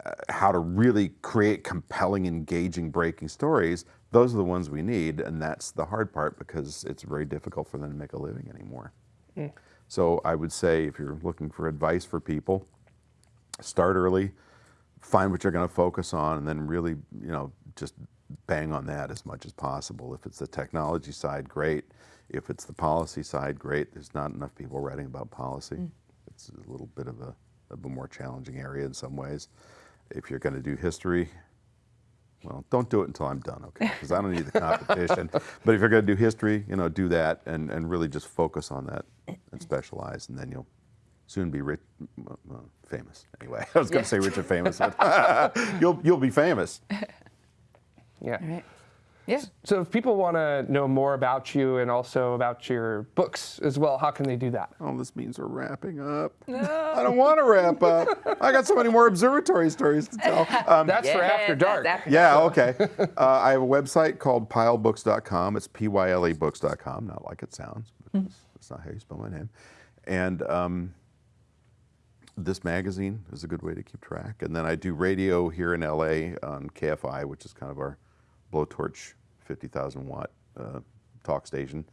Speaker 2: Uh, how to really create compelling, engaging, breaking stories, those are the ones we need. And that's the hard part because it's very difficult for them to make a living anymore. Hmm. So I would say if you're looking for advice for people, start early, find what you're going to focus on, and then really, you know, just bang on that as much as possible. If it's the technology side, great. If it's the policy side, great. There's not enough people writing about policy. Hmm. It's a little bit of a, of a more challenging area in some ways. If you're going to do history, well, don't do it until I'm done, okay? Because I don't need the competition. but if you're going to do history, you know, do that and, and really just focus on that and specialize, and then you'll soon be rich, well, famous. Anyway, I was going to say rich and famous, but you'll you'll be famous.
Speaker 1: Yeah.
Speaker 3: All right. Yeah.
Speaker 1: So if people want to know more about you and also about your books as well, how can they do that?
Speaker 2: Oh, this means we're wrapping up. No. I don't want to wrap up. I got so many more observatory stories to tell. Um,
Speaker 1: That's for after dark.
Speaker 3: after
Speaker 2: Yeah, okay. Uh, I have a website called pylebooks.com. It's P Y L E books.com, not like it sounds, because that's not how you spell my name. And um, this magazine is a good way to keep track. And then I do radio here in LA on KFI, which is kind of our blowtorch 50,000 watt uh, talk station.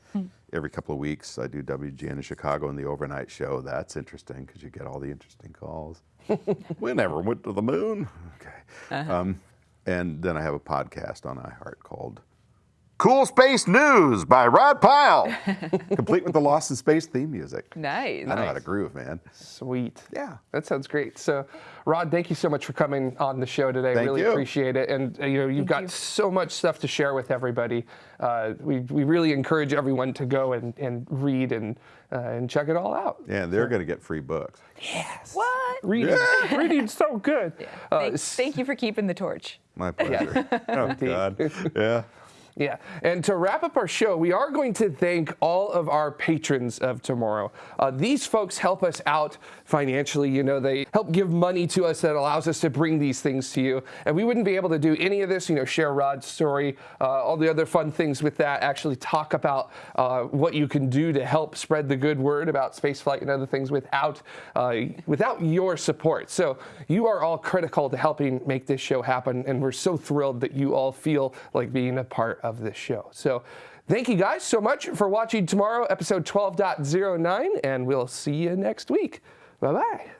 Speaker 2: Every couple of weeks, I do WGN in Chicago and the overnight show. That's interesting because you get all the interesting calls. we never went to the moon. Okay. Um, and then I have a podcast on iHeart called Cool Space News by Rod Pyle, complete with the Lost in Space theme music.
Speaker 3: Nice.
Speaker 2: I know how to groove, man.
Speaker 1: Sweet.
Speaker 2: Yeah.
Speaker 1: That sounds great. So, Rod, thank you so much for coming on the show today.
Speaker 2: Thank
Speaker 1: really
Speaker 2: you.
Speaker 1: appreciate it. And uh, you know, you've got
Speaker 3: you.
Speaker 1: so much stuff to share with everybody. Uh, we, we really encourage everyone to go and, and read and uh, and check it all out.
Speaker 2: Yeah, they're going to get free books. Yes.
Speaker 3: What?
Speaker 1: Reading, reading's so good. Uh,
Speaker 3: Thank, thank you for keeping the torch.
Speaker 2: My pleasure. oh, God. Yeah.
Speaker 1: Yeah, and to wrap up our show, we are going to thank all of our patrons of tomorrow. Uh, these folks help us out financially. You know, they help give money to us that allows us to bring these things to you. And we wouldn't be able to do any of this, you know, share Rod's story, uh, all the other fun things with that, actually talk about uh, what you can do to help spread the good word about spaceflight and other things without, uh, without your support. So you are all critical to helping make this show happen. And we're so thrilled that you all feel like being a part of this show. So thank you guys so much for watching tomorrow, episode 12.09, and we'll see you next week. Bye bye.